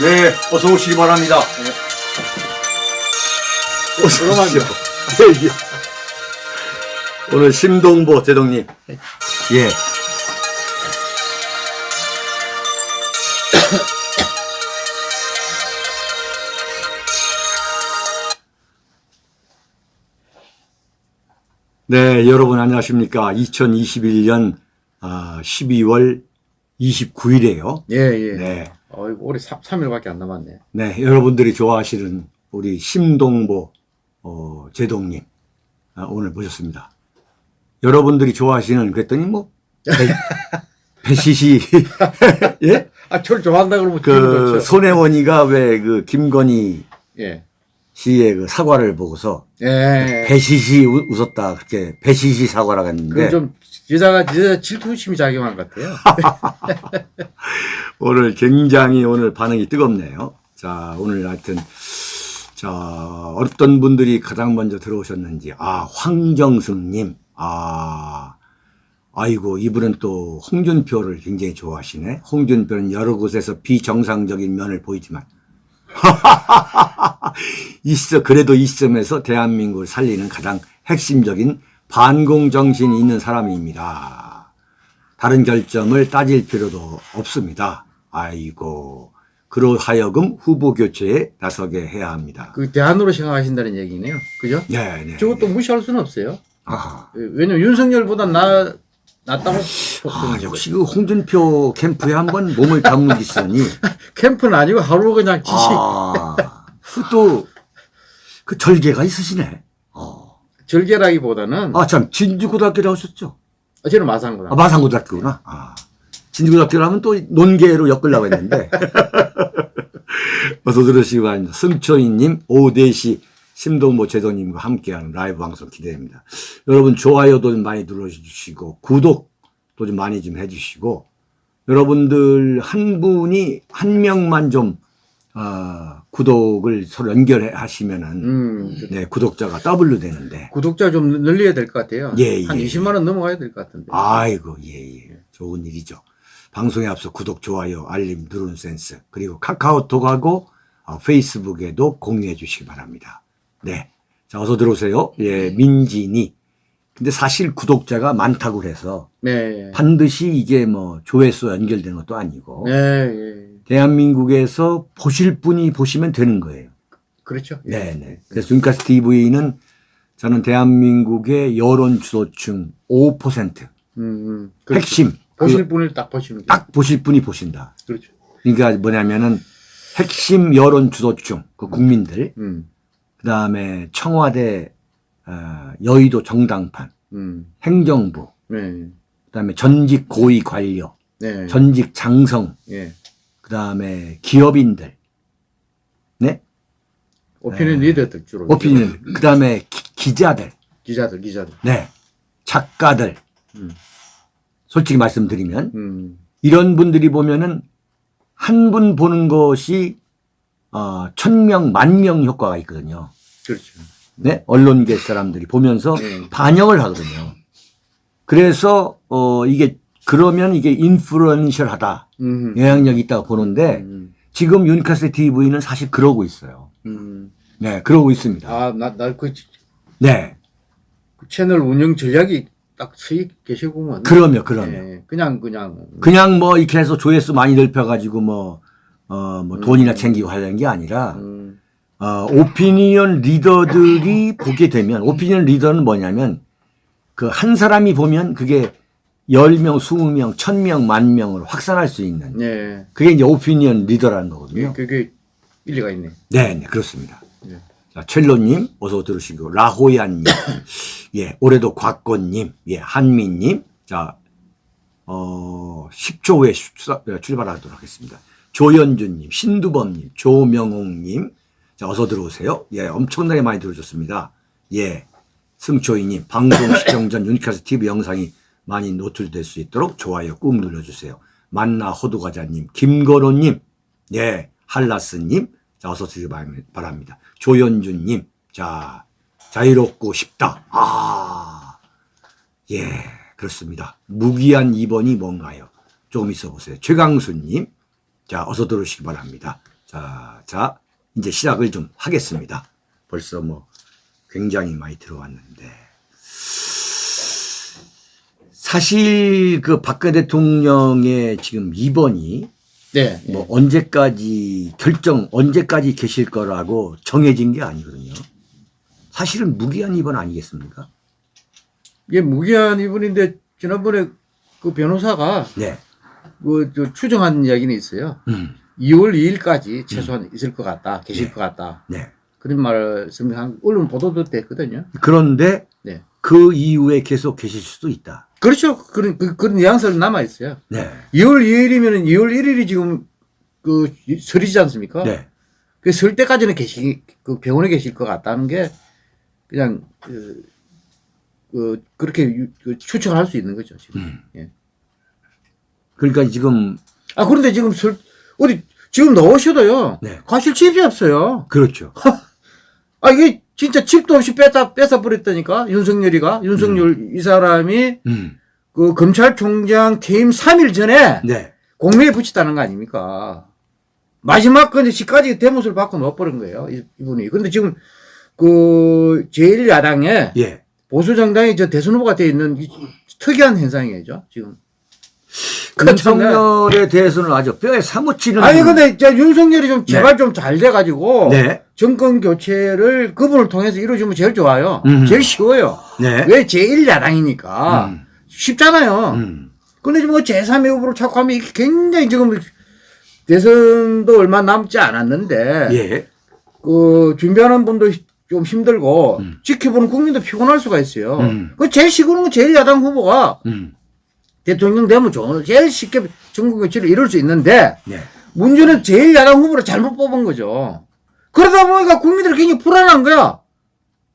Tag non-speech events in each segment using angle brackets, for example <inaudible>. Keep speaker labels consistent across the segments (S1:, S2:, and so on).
S1: 네, 어서 오시기 바랍니다. 어서 오십시오. 예, 예. 오늘 심동보 제동님. 예. <coughs> 네, 여러분 안녕하십니까. 2021년 12월 29일이에요.
S2: 예, 예.
S1: 네.
S2: 어이구, 올해 3, 3일밖에 안 남았네.
S1: 네, 여러분들이 좋아하시는 우리 심동보 어, 제동님 아, 오늘 모셨습니다. 여러분들이 좋아하시는 그랬더니 뭐 배, <laughs> 배시시 <laughs> 예?
S2: 아, 저를 좋아한다 그러면
S1: 그. 손혜원이가 왜 그 김건희
S2: 예.
S1: 씨의 그 사과를 보고서
S2: 예.
S1: 배시시 우- 웃었다 그렇게 배시시 사과라고 했는데
S2: 그좀 여자가 여자 질투심이 작용한 것 같아요. <laughs>
S1: 오늘 굉장히 오늘 반응이 뜨겁네요. 자, 오늘 하여튼, 자, 어떤 분들이 가장 먼저 들어오셨는지, 아, 황정승님, 아, 아이고, 이분은 또 홍준표를 굉장히 좋아하시네. 홍준표는 여러 곳에서 비정상적인 면을 보이지만, <laughs> 있어, 그래도 이 시점에서 대한민국을 살리는 가장 핵심적인 반공 정신이 있는 사람입니다. 다른 결점을 따질 필요도 없습니다. 아이고, 그로하여금 후보 교체에 나서게 해야 합니다.
S2: 그 대안으로 생각하신다는 얘기네요. 그죠?
S1: 네, 네.
S2: 저것도 무시할 수는 없어요.
S1: 아,
S2: 왜냐면 윤석열보다 나, 낫다고.
S1: 아, 역시 그 홍준표 캠프에 한번 몸을 담그시더니, <laughs>
S2: 캠프는 아니고 하루 그냥 지식.
S1: 아, 그 또, 그 절개가 있으시네. 어.
S2: 절개라기보다는.
S1: 아, 참, 진주고등학교 나오셨죠?
S2: 어, 저는 마산거다.
S1: 아, 마산고등학교구나. 아. 진주고등학교라면 또 논계로 엮으려고 했는데. <laughs> 어서 들으시기 바랍니다. 승초이님, 오대시, 심동보 제도님과 함께하는 라이브 방송 기대됩니다. 여러분, 좋아요도 좀 많이 눌러주시고, 구독도 좀 많이 좀 해주시고, 여러분들 한 분이, 한 명만 좀, 어, 구독을 서로 연결해 하시면은,
S2: 음.
S1: 네, 구독자가 더블로 되는데.
S2: 구독자 좀 늘려야 될 것 같아요.
S1: 예,
S2: 한
S1: 예.
S2: 20만 원 넘어가야 될 것 같은데.
S1: 아이고, 예, 예. 좋은 일이죠. 방송에 앞서 구독, 좋아요, 알림 누르는 센스, 그리고 카카오톡하고 어, 페이스북에도 공유해 주시기 바랍니다. 네. 자, 어서 들어오세요. 예, 민진이. 근데 사실 구독자가 많다고 해서
S2: 네.
S1: 반드시 이게 뭐 조회수 연결되는 것도 아니고
S2: 예, 예.
S1: 대한민국에서 보실 분이 보시면 되는 거예요.
S2: 그렇죠. 예.
S1: 네, 네. 그래서 윤카스 TV는 저는 대한민국의 여론 주도층 5%
S2: 음, 음. 그렇죠.
S1: 핵심
S2: 보실
S1: 그
S2: 분을 딱 보시는 게.
S1: 딱 보실 분이 보신다.
S2: 그렇죠.
S1: 그러니까 뭐냐면은 핵심 여론 주도층 그 국민들
S2: 음,
S1: 그다음에 청와대 어, 여의도 정당판
S2: 음.
S1: 행정부
S2: 네.
S1: 그다음에 전직 고위 관료
S2: 네.
S1: 전직 장성
S2: 예.
S1: 그 다음에 기업인들 네
S2: 오피니언 리더들 주로.
S1: 오피니언 그 다음에 기- 기자들
S2: 기자들, 기자들.
S1: 네 작가들
S2: 음.
S1: 솔직히 말씀드리면
S2: 음.
S1: 이런 분들이 보면은 한 분 보는 것이 어, 천명, 만명 효과가 있거든요.
S2: 그렇죠.
S1: 네? 언론계 사람들이 보면서
S2: 네.
S1: 반영을 하거든요. 그래서, 어, 이게, 그러면 이게 인플루언셜하다.
S2: 음.
S1: 영향력이 있다고 보는데,
S2: 음.
S1: 지금 유니카스 TV는 사실 그러고 있어요.
S2: 음.
S1: 네, 그러고 있습니다.
S2: 아, 나, 나, 그,
S1: 네.
S2: 그 채널 운영 전략이 딱 수익 계시구먼.
S1: 그러면, 그러면.
S2: 예, 그냥, 그냥.
S1: 그냥 뭐 이렇게 해서 조회수 많이 넓혀가지고 뭐, 어, 뭐 돈이나 챙기고 하려는 게 아니라,
S2: 음.
S1: 어, 오피니언 리더들이 보게 되면, 오피니언 리더는 뭐냐면, 그 한 사람이 보면 그게 10명, 20명, 1000명, 만 명을 확산할 수 있는,
S2: 네.
S1: 그게 이제 오피니언 리더라는 거거든요.
S2: 그게 일리가 있네.
S1: 네, 네, 그렇습니다.
S2: 네.
S1: 자, 첼로님, 어서 들으시고, 라호야님, <coughs> 예, 올해도 곽건님, 예, 한민님, 자, 어, 10초 후에 출- 출발하도록 하겠습니다. 조현주님, 신두범님, 조명옥님, 자, 어서 들어오세요. 예, 엄청나게 많이 들어줬습니다. 예, 승초이님, 방송 시청 전 유니카스 TV 영상이 많이 노출될 수 있도록 좋아요 꾹 눌러주세요. 만나 호두과자님, 김건호님, 예, 할라스님, 자, 어서 드리기 바랍니다. 조현주님, 자, 자유롭고 싶다. 아, 예, 그렇습니다. 무기한 2번이 뭔가요? 조금 있어 보세요. 최강수님, 자, 어서 들어오시기 바랍니다. 자, 자, 이제 시작을 좀 하겠습니다. 벌써 뭐 굉장히 많이 들어왔는데. 사실 그 박근혜 대통령의 지금 입원이
S2: 네.
S1: 뭐 언제까지 결정 언제까지 계실 거라고 정해진 게 아니거든요. 사실은 무기한 입원 아니겠습니까?
S2: 이게 무기한 이분인데 지난번에 그 변호사가
S1: 네.
S2: 그, 저 추정한 이야기는 있어요.
S1: 음.
S2: 2월 2일까지 최소한 있을 것 같다, 계실
S1: 네.
S2: 것 같다.
S1: 네.
S2: 그런 말씀을 한 언론 보도도 됐거든요.
S1: 그런데
S2: 네.
S1: 그 이후에 계속 계실 수도 있다.
S2: 그렇죠. 그런, 그, 그런 뉘앙스는 남아있어요.
S1: 네.
S2: 2월 2일이면 2월 1일이 지금 그 설이지 않습니까?
S1: 네.
S2: 그설 때까지는 계시, 그 병원에 계실 것 같다는 게 그냥 그, 그 그렇게 유- 그 추측할 수 있는 거죠, 지금.
S1: 음.
S2: 예.
S1: 그러니까 지금
S2: 아, 그런데 지금 설, 어디, 지금 넣으셔도요.
S1: 네.
S2: 가실 집이 없어요.
S1: 그렇죠.
S2: 아, 이게 진짜 집도 없이 뺐다, 뺏어 버렸다니까? 윤석열이가. 윤석열 이 사람이
S1: 음.
S2: 그 검찰총장 퇴임 3일 전에
S1: 네.
S2: 공매에 붙였다는 거 아닙니까? 마지막 근데 시까지 대못을 받고 넣어버린 거예요. 이- 이분이. 근데 지금 그 제1야당에
S1: 예.
S2: 보수 정당이 저 대선 후보가 돼 있는 이 특이한 현상이죠. 지금.
S1: 윤석열에 대해서는 아주 뼈에 사무치는
S2: 아니 근데 저 윤석열이 좀 제발 좀잘 돼가지고
S1: 네.
S2: 정권 교체를 그분을 통해서 이루어주면 제일 좋아요.
S1: 음.
S2: 제일 쉬워요.
S1: 네.
S2: 왜 제1야당이니까
S1: 음.
S2: 쉽잖아요.
S1: 음.
S2: 근데 지금 뭐 제3의 후보로 자꾸 하면 이게 굉장히 지금 대선도 얼마 남지 않았는데
S1: 예.
S2: 그 준비하는 분도 좀 힘들고
S1: 음.
S2: 지켜보는 국민도 피곤할 수가 있어요.
S1: 음.
S2: 그 제일 쉬운 건 제일 야당 후보가
S1: 음.
S2: 대통령 되면 좋은 제일 쉽게 전국 교체를 이룰 수 있는데
S1: 네.
S2: 문제는 제일 야당 후보를 잘못 뽑은 거죠. 그러다 보니까 국민들이 굉장히 불안한 거야.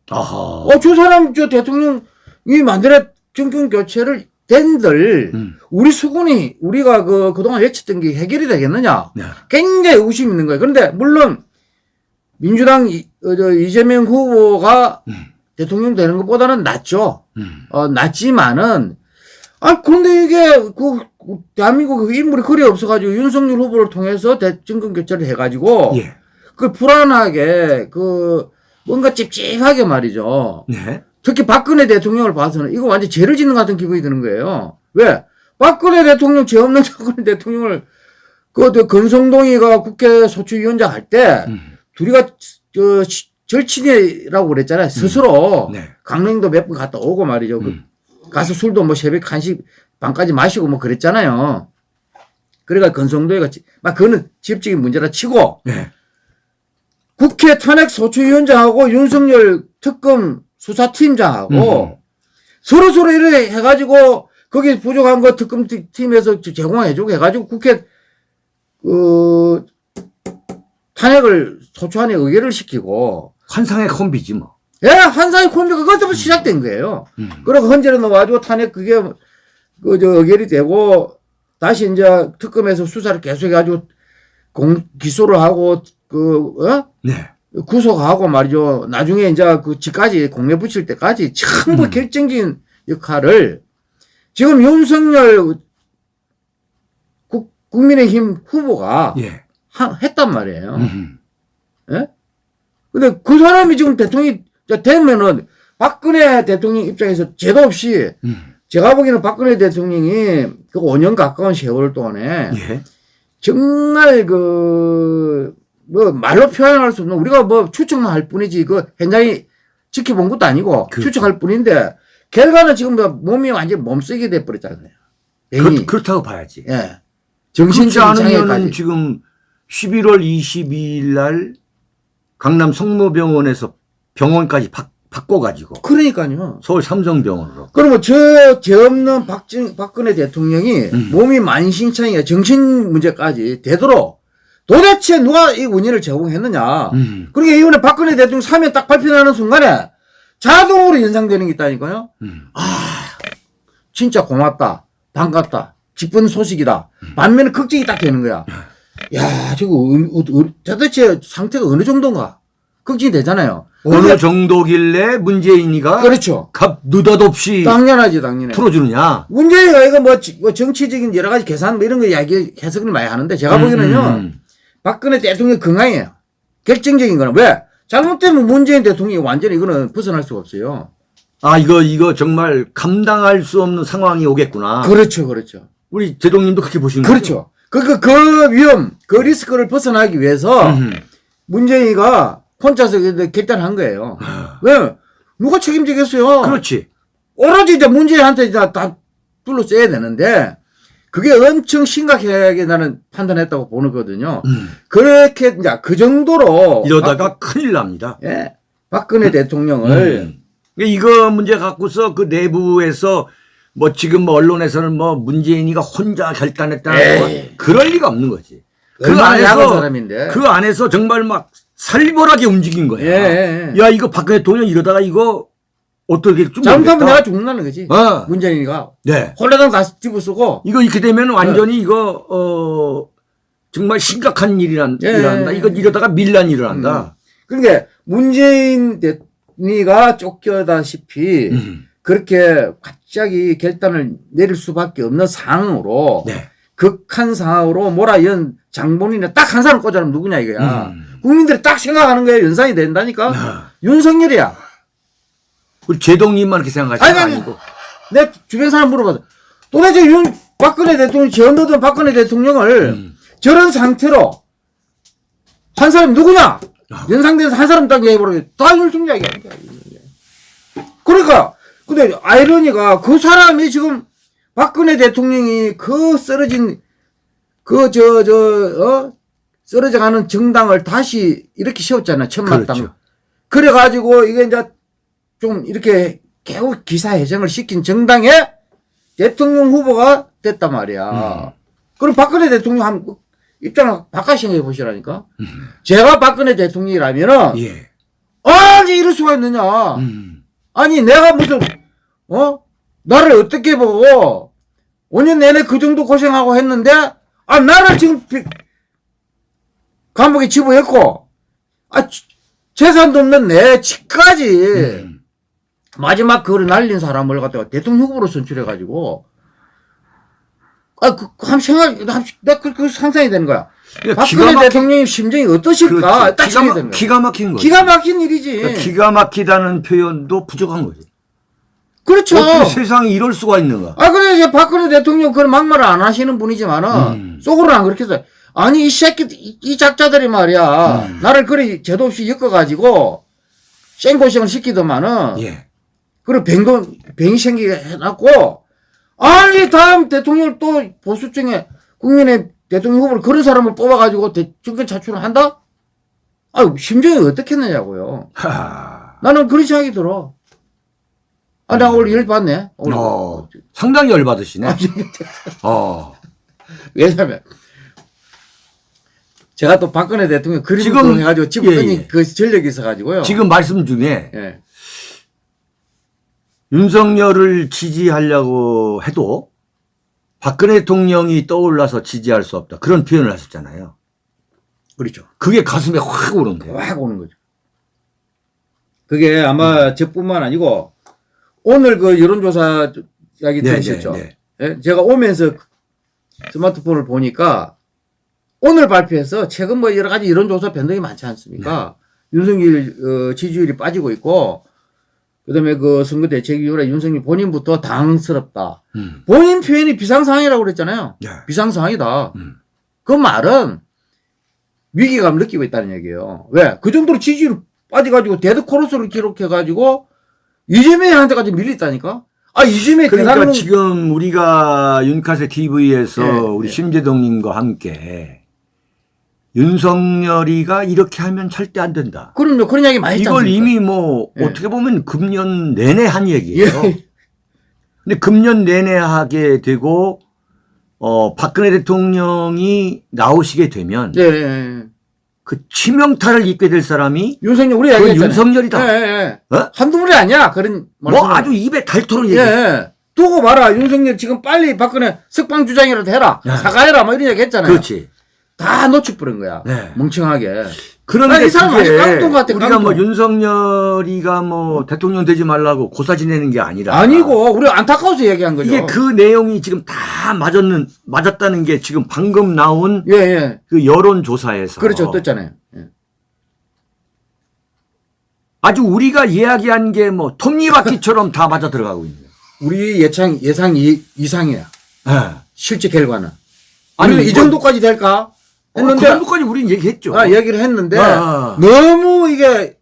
S1: 아하.
S2: 어, 저 사람 저 대통령이 만들어 정권 교체를 된들
S1: 음.
S2: 우리 수군이 우리가 그 그동안 외쳤던 게 해결이 되겠느냐?
S1: 네.
S2: 굉장히 의심이 있는 거예요. 그런데 물론 민주당 이, 어, 저 이재명 후보가
S1: 음.
S2: 대통령 되는 것보다는 낫죠.
S1: 음.
S2: 어, 낫지만은 아 그런데 이게 그그 대한민국 인물이 그리 없어가지고 윤석열 후보를 통해서 대정권 교체를 해가지고
S1: 예.
S2: 그 불안하게 그 뭔가 찝찝하게 말이죠.
S1: 네.
S2: 특히 박근혜 대통령을 봐서는 이거 완전 죄를 짓는 것 같은 기분이 드는 거예요. 왜? 박근혜 대통령 죄 없는 <laughs> 박근혜 대통령을 그, 저 건성동이가 국회 소추위원장 할때
S1: 음.
S2: 둘이가 저 시- 절친이라고 그랬잖아요. 스스로
S1: 네.
S2: 강릉도 몇 번 갔다 오고 말이죠. 그
S1: 음.
S2: 가서 술도 뭐 새벽 1시 반까지 마시고 뭐 그랬잖아요. 그래가 건성도이가 지- 막 그거는 지역적인 문제라 치고
S1: 네.
S2: 국회 탄핵 소추위원장하고 윤석열 특검 수사팀장하고
S1: 음.
S2: 서로 서로 이렇게 해가지고 거기 부족한 거 특검 팀- 팀에서 제공해주고 해가지고 국회 그 탄핵을 소추안에 의결을 시키고
S1: 환상의 콤비지 뭐.
S2: 예 한사의 콤비가 그것부터 시작된 거예요.
S1: 음.
S2: 그리고 헌재로 넣어가지고 탄핵 그게 그저 의결이 되고 다시 이제 특검에서 수사를 계속해가지고 공 기소를 하고 그 어?
S1: 네.
S2: 구속하고 말이죠. 나중에 이제 그 집까지 공매 붙일 때까지 전부
S1: 음.
S2: 결정적인 역할을 지금 윤석열 국, 국민의힘 후보가
S1: 예.
S2: 하- 했단 말이에요.
S1: 음.
S2: 예? 근데 그 사람이 지금 대통령이 되면은 박근혜 대통령 입장에서 죄도 없이
S1: 음.
S2: 제가 보기에는 박근혜 대통령이 그 5년 가까운 세월 동안에
S1: 예.
S2: 정말 그, 뭐, 말로 표현할 수 없는, 우리가 뭐 추측만 할 뿐이지, 그 현장이 지켜본 것도 아니고,
S1: 그렇죠.
S2: 추측할 뿐인데, 결과는 지금 뭐 몸이 완전 몸쓰게 돼버렸잖아요. 병이.
S1: 그렇, 다고 봐야지.
S2: 예.
S1: 그렇지
S2: 정신적인
S1: 않으면은
S2: 장애까지.
S1: 지금 11월 22일 날 강남 성모병원에서 병원까지 바, 바꿔가지고
S2: 그러니까요.
S1: 서울 삼성병원으로.
S2: 그러면 저, 죄 없는 박정, 박근혜 대통령이
S1: 음.
S2: 몸이 만신창이야, 정신 문제까지 되도록 도대체 누가 이 원인을 제공했느냐.
S1: 음.
S2: 그러니까 이번에 박근혜 대통령 사면 딱 발표나는 순간에 자동으로 연상되는 게 있다니까요.
S1: 음.
S2: 진짜 고맙다. 반갑다. 기쁜 소식이다. 반면에 걱정이 딱 되는 거야. 야, 저거, 도대체 상태가 어느 정도인가? 걱정이 되잖아요.
S1: 어느
S2: 근데-
S1: 정도길래 문재인이가
S2: 그렇죠.
S1: 갑 느닷없이
S2: 당연하지, 당연해.
S1: 풀어주느냐.
S2: 문제가 이거 뭐, 지- 뭐 정치적인 여러 가지 계산 뭐 이런 거 이야기 해석을 많이 하는데 제가 보기에는요,
S1: 음,
S2: 박근혜 대통령 건강이에요. 결정적인 거는 왜? 잘못되면 문재인 대통령이 완전히 이거는 벗어날 수가 없어요.
S1: 아 이거 이거 정말 감당할 수 없는 상황이 오겠구나.
S2: 그렇죠, 그렇죠.
S1: 우리 제동님도 그렇게 보시는 거죠?
S2: 그렇죠. 그, 그, 그 위험, 그 리스크를 벗어나기 위해서
S1: 음.
S2: 문재인이가 혼자서 그 결단한 거예요. 왜? 누가 책임지겠어요?
S1: 그렇지.
S2: 오로지 이제 문재인한테 다, 다 둘러써야 되는데, 그게 엄청 심각하게 나는 판단했다고 보거든요.
S1: 음.
S2: 그렇게, 이제 그 정도로.
S1: 이러다가 큰일 납니다.
S2: 박, 예. 박근혜 대통령을.
S1: 음. 이거 문제 갖고서 그 내부에서 뭐 지금 뭐 언론에서는 뭐 문재인이가 혼자 결단했다는. 거 그럴 리가 없는 거지. 그 안에서
S2: 사람인데.
S1: 그 안에서 정말 막 살벌하게 움직인 거야.
S2: 예, 예, 예.
S1: 야 이거 박근혜 대통령 이러다가 이거 어떻게 좀
S2: 잘못하면. 내가 죽는다는 거지.
S1: 어.
S2: 문재인이가.
S1: 네.
S2: 홀라당 다 집어쓰고.
S1: 이거 이렇게 되면 완전히 이거 어 정말 심각한 일이란
S2: 예. 예,
S1: 이거
S2: 예.
S1: 이러다가 밀란이 일어난다.
S2: 그러니까 문재인 대통령이가 쫓겨다시피
S1: 음.
S2: 그렇게 갑자기 결단을 내릴 수밖에 없는 상황으로
S1: 네.
S2: 극한 상황으로 몰아연 장본인에 딱한 사람 꽂아놓으면 누구냐 이거야.
S1: 음.
S2: 국민들이 딱 생각하는 거예요. 연상이 된다니까.
S1: 아.
S2: 윤석열이야.
S1: 우리 제동님만 그렇게 생각하시는
S2: 아니,
S1: 거
S2: 아니.
S1: 아니고.
S2: 내 주변 사람 물어봐서 도대체 윤 박근혜 대통령 지원되던 박근혜 대통령을
S1: 음.
S2: 저런 상태로 한 사람이 누구냐?
S1: 아.
S2: 연상돼서 한 사람 딱 얘기해보라. 다 윤석열 이야기야. 그러니까, 근데 아이러니가 그 사람이 지금 박근혜 대통령이 그 쓰러진 그 저, 저, 어? 쓰러져 가는 정당을 다시 이렇게 세웠잖아. 천막당.
S1: 그렇죠.
S2: 그래가지고 이게 이제 좀 이렇게 개우 기사회생을 시킨 정당의 대통령 후보가 됐단 말이야.
S1: 음.
S2: 그럼 박근혜 대통령 한 입장을 바꿔 생각해 보시라니까. 제가 박근혜 대통령이라면은
S1: 예.
S2: 아니 이럴 수가 있느냐.
S1: 음.
S2: 아니 내가 무슨 어 나를 어떻게 보고 5년 내내 그 정도 고생하고 했는데 아 나를 지금 비- 감옥에 집어였고 아 지- 재산도 없는 내 집까지
S1: 음.
S2: 마지막 그걸 날린 사람을 갖다가 대통령 후보로 선출해가지고 아, 그, 한 생각, 나 그, 그 상상이 되는 거야.
S1: 그러니까
S2: 박근혜
S1: 기가 막힌-
S2: 대통령의 심정이 어떠실까?
S1: 그렇지.
S2: 딱
S1: 기가, 막,
S2: 되는 거야.
S1: 기가 막힌 거지.
S2: 기가 막힌 일이지.
S1: 그러니까 기가 막히다는 표현도 부족한 거지.
S2: 그렇죠.
S1: 어떻게 세상에 이럴 수가 있는가?
S2: 아, 그래, 이제 박근혜 대통령 그런 막말을 안 하시는 분이지만은,
S1: 음.
S2: 속으로는 안 그렇게 해서, 아니, 이 새끼, 이, 이 작자들이 말이야,
S1: 음.
S2: 나를 그래, 제도 없이 엮어가지고, 생고생을 시키더만은,
S1: 예.
S2: 그리고 병도, 병이 생기게 해놨고, 아니, 다음 대통령 또 보수층에 국민의 대통령 후보를 그런 사람을 뽑아가지고 대, 정권 차출을 한다? 아, 심정이 어떻겠느냐고요.
S1: 하.
S2: 나는 그런 생각이 들어. 아, 나 오늘 열 받네. 오늘.
S1: 어, 상당히 열받으시네. 어. <laughs>
S2: 왜냐면 제가 또 박근혜 대통령 그림을
S1: 지금-
S2: 해가지고 집었더니
S1: 예, 예.
S2: 그 전력이 있어가지고요.
S1: 지금 말씀 중에
S2: 예.
S1: 윤석열을 지지하려고 해도 박근혜 대통령이 떠올라서 지지할 수 없다. 그런 표현을 하셨잖아요.
S2: 그렇죠.
S1: 그게 가슴에 확 오는데요.
S2: 확 오는 거죠. 그게 아마
S1: 음.
S2: 저뿐만 아니고 오늘 그 여론조사 이야기
S1: 네,
S2: 들으셨죠?
S1: 네,
S2: 예? 제가 오면서 스마트폰을 보니까 오늘 발표해서 최근 뭐 여러 가지 여론조사 변동이 많지 않습니까?
S1: 네.
S2: 윤석열 어, 지지율이 빠지고 있고 그다음에 그 선거 대책 이후에 윤석열 본인부터 당황스럽다.
S1: 음.
S2: 본인 표현이 비상상황이라고 그랬잖아요.
S1: 네.
S2: 비상상황이다.
S1: 음.
S2: 그 말은 위기감을 느끼고 있다는 얘기예요. 왜? 그 정도로 지지율 빠져가지고 데드 크로스를 기록해가지고 이재명한테까지 밀렸다니까? 아, 이재명이
S1: 그러니까
S2: 대단한
S1: 지금 우리가 윤카세 TV에서
S2: 예,
S1: 우리
S2: 예.
S1: 심재동님과 함께 윤석열이가 이렇게 하면 절대 안 된다.
S2: 그럼요. 그런 이야기 많이 했지
S1: 이걸? 이미 뭐
S2: 예.
S1: 어떻게 보면 금년 내내 한 얘기예요.
S2: 예.
S1: 근데 금년 내내 하게 되고 어 박근혜 대통령이 나오시게 되면
S2: 예, 예, 예.
S1: 그 치명타를 입게 될 사람이
S2: 윤석열 우리 얘기했잖아요.
S1: 윤석열이다. 어?
S2: 한두 분이 아니야. 그런
S1: 뭐. 아주 입에 닳도록
S2: 예,
S1: 얘기해.
S2: 예. 두고 봐라. 윤석열 지금 빨리 박근혜 석방 주장이라도 해라.
S1: 야.
S2: 사과해라. 뭐 이런 얘기 했잖아요.
S1: 그렇지.
S2: 다 놓쳐버린 거야.
S1: 네.
S2: 멍청하게.
S1: 그런데
S2: 아니, 이 사람 아직 깡통 같아,
S1: 우리가
S2: 깡통.
S1: 뭐 윤석열이가 뭐 대통령 되지 말라고 고사 지내는 게 아니라
S2: 아니고, 우리 안타까워서 얘기한 거죠.
S1: 이게 그 내용이 지금 다 맞았는 맞았다는 게 지금 방금 나온
S2: 예, 예.
S1: 그 여론 조사에서
S2: 그렇죠. 떴잖아요. 예.
S1: 아주 우리가 이야기한 게 뭐 톱니바퀴처럼 다 맞아 들어가고 있는.
S2: 우리 예상, 예상 이, 이상이야.
S1: 예.
S2: 실제 결과는.
S1: 아니,
S2: 이
S1: 이거-
S2: 정도까지 될까?
S1: 그
S2: 했는데,
S1: 정도까지 우리는 얘기했죠.
S2: 아, 얘기를 했는데,
S1: 아.
S2: 너무 이게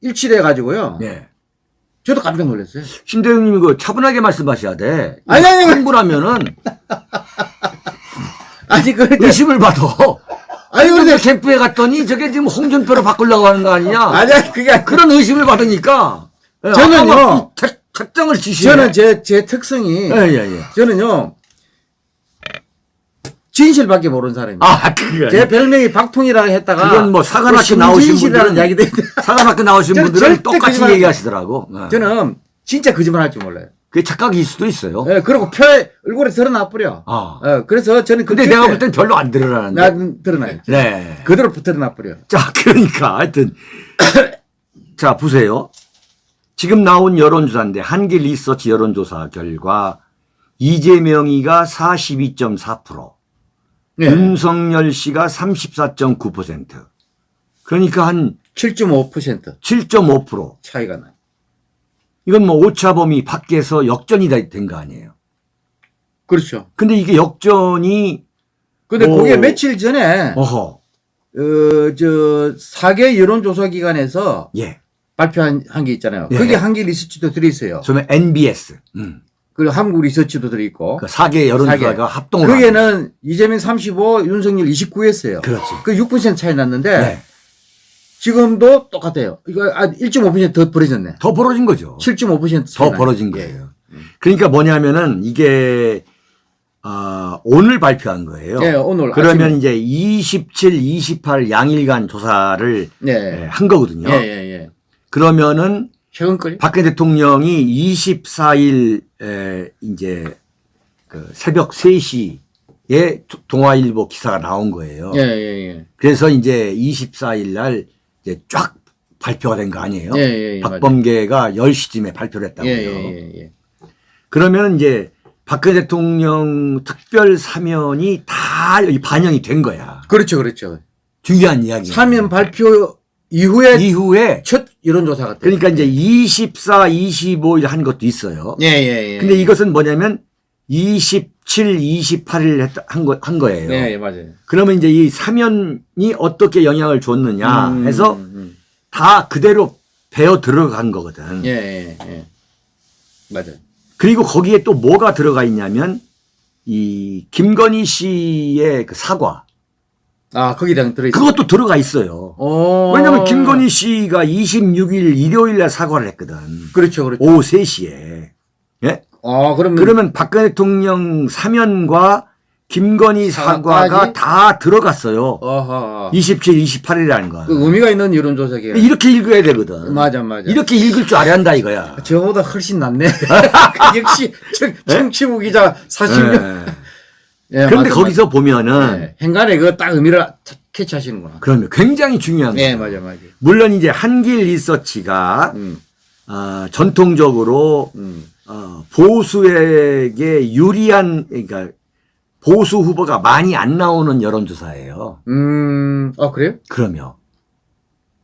S2: 일치돼 가지고요.
S1: 네.
S2: 저도 깜짝 놀랐어요.
S1: 신대웅님 그 차분하게 말씀하셔야 돼.
S2: 아니, 아니.
S1: 흥분하면은
S2: 아니, <laughs> 그런데,
S1: 의심을 받아.
S2: 아니,
S1: 근데 캠프에 갔더니 저게 지금 홍준표로 바꾸려고 하는 거 아니냐?
S2: 아니, 그게 아니-
S1: 그런 의심을 받으니까. 예,
S2: 저는요.
S1: 작- 작정을 지시해.
S2: 저는 제, 제 특성이,
S1: 예, 예, 예.
S2: 저는요, 진실밖에 모르는 사람이에요.
S1: 아, 그게.
S2: 제 별명이 박통이라고 했다가,
S1: 그건 뭐 사관학교 나오신 분들은
S2: 이야기도
S1: 사관학교 나오신 분들은 똑같이 얘기하시더라고. 예.
S2: 저는 진짜 거짓말 할 줄 몰라요.
S1: 그게 착각일 수도 있어요.
S2: 예, 그리고 표에, 얼굴에 드러나 버려.
S1: 아.
S2: 예, 그래서 저는
S1: 근데
S2: 그
S1: 내가
S2: 절대-
S1: 볼땐 별로 안 드러나는데.
S2: 나 드러나요.
S1: 네.
S2: 그대로 드러나 버려.
S1: 자, <laughs> 그러니까 하여튼 <coughs> 자, 보세요. 지금 나온 여론조사인데 한길 리서치 여론조사 결과 이재명이가 42.4%,
S2: 예.
S1: 윤석열 씨가 34.9%. 그러니까 한
S2: 7.5%
S1: 7.5%.
S2: 차이가 나요.
S1: 이건 뭐 오차범위 밖에서 역전이 된 거 아니에요.
S2: 그렇죠.
S1: 근데 이게 역전이
S2: 근데
S1: 오.
S2: 그게 며칠 전에,
S1: 어허.
S2: 어, 저, 사계 여론조사 기관에서
S1: 예.
S2: 발표한 한 게 있잖아요.
S1: 예.
S2: 거기 한계 리서치도 들어있어요.
S1: 저는 NBS. 음.
S2: 그리고 한국 리서치도 들어있고.
S1: 그 사계 여론조사가
S2: 사계.
S1: 합동을 한
S2: 거기에는 이재명 35, 윤석열 29였어요.
S1: 그렇지.
S2: 그 6% 차이 났는데,
S1: 네.
S2: 지금도 똑같아요. 이거 아, 1.5%더 벌어졌네.
S1: 더 벌어진 거죠. 7.5%더
S2: 차이 나요.
S1: 벌어진
S2: 예.
S1: 거예요. 그러니까 뭐냐면은 이게 아, 오늘 발표한 거예요.
S2: 예, 오늘.
S1: 그러면
S2: 아침에-
S1: 이제 27, 28 양일간 조사를
S2: 예.
S1: 예, 한 거거든요.
S2: 예, 예, 예.
S1: 그러면은
S2: 최근 거리?
S1: 박근혜 대통령이 24일 에, 이제 그 새벽 3시에 동아일보 기사가 나온 거예요.
S2: 예, 예, 예.
S1: 그래서 이제 24일 날 이제 쫙 발표가 된 거 아니에요.
S2: 예, 예, 예,
S1: 박범계가 10시쯤에 발표를 했다고요.
S2: 예, 예, 예, 예.
S1: 그러면 이제 박근혜 대통령 특별 사면이 다 여기 반영이 된 거야.
S2: 그렇죠, 그렇죠.
S1: 중요한 이야기.
S2: 사면 발표 이후에
S1: 이후에
S2: 첫 여론조사 같아요.
S1: 그러니까 이제 24, 25일 한 것도 있어요.
S2: 예, 예, 예.
S1: 근데 이것은 뭐냐면 27, 28일 했다, 한, 거, 한 거예요.
S2: 예, 예, 맞아요.
S1: 그러면 이제 이 사면이 어떻게 영향을 줬느냐
S2: 음,
S1: 해서
S2: 음,
S1: 다 그대로 배어 들어간 거거든.
S2: 음. 예, 예, 예. 맞아요.
S1: 그리고 거기에 또 뭐가 들어가 있냐면 이 김건희 씨의 그 사과
S2: 아, 거기다 들어있어.
S1: 그것도 들어가 있어요.
S2: 어.
S1: 왜냐면 김건희 씨가 26일 일요일 날 사과를 했거든.
S2: 그렇죠, 그렇죠.
S1: 오후 3시에. 예?
S2: 아, 그러면.
S1: 그러면 박근혜 대통령 사면과 김건희 사과가
S2: 사과까지?
S1: 다 들어갔어요.
S2: 어허.
S1: 27, 28일이라는 거.
S2: 그 의미가 있는 여론조사기에.
S1: 이렇게 읽어야 되거든.
S2: 맞아, 맞아.
S1: 이렇게 읽을 줄 알아야 한다 이거야.
S2: 저보다 훨씬 낫네. <laughs> 역시 청, 청취부 기자 40년.
S1: 예.
S2: 예,
S1: 그런데
S2: 맞아,
S1: 거기서
S2: 맞아.
S1: 보면은
S2: 예, 행간에 그거 딱 의미를 타- 캐치하시는구나.
S1: 그러면 굉장히 중요한. 예,
S2: 맞아, 맞아.
S1: 물론 이제 한길 리서치가
S2: 음,
S1: 어, 전통적으로
S2: 음.
S1: 어, 보수에게 유리한 그러니까 보수 후보가 많이 안 나오는 여론조사예요.
S2: 음, 아, 그래요?
S1: 그러면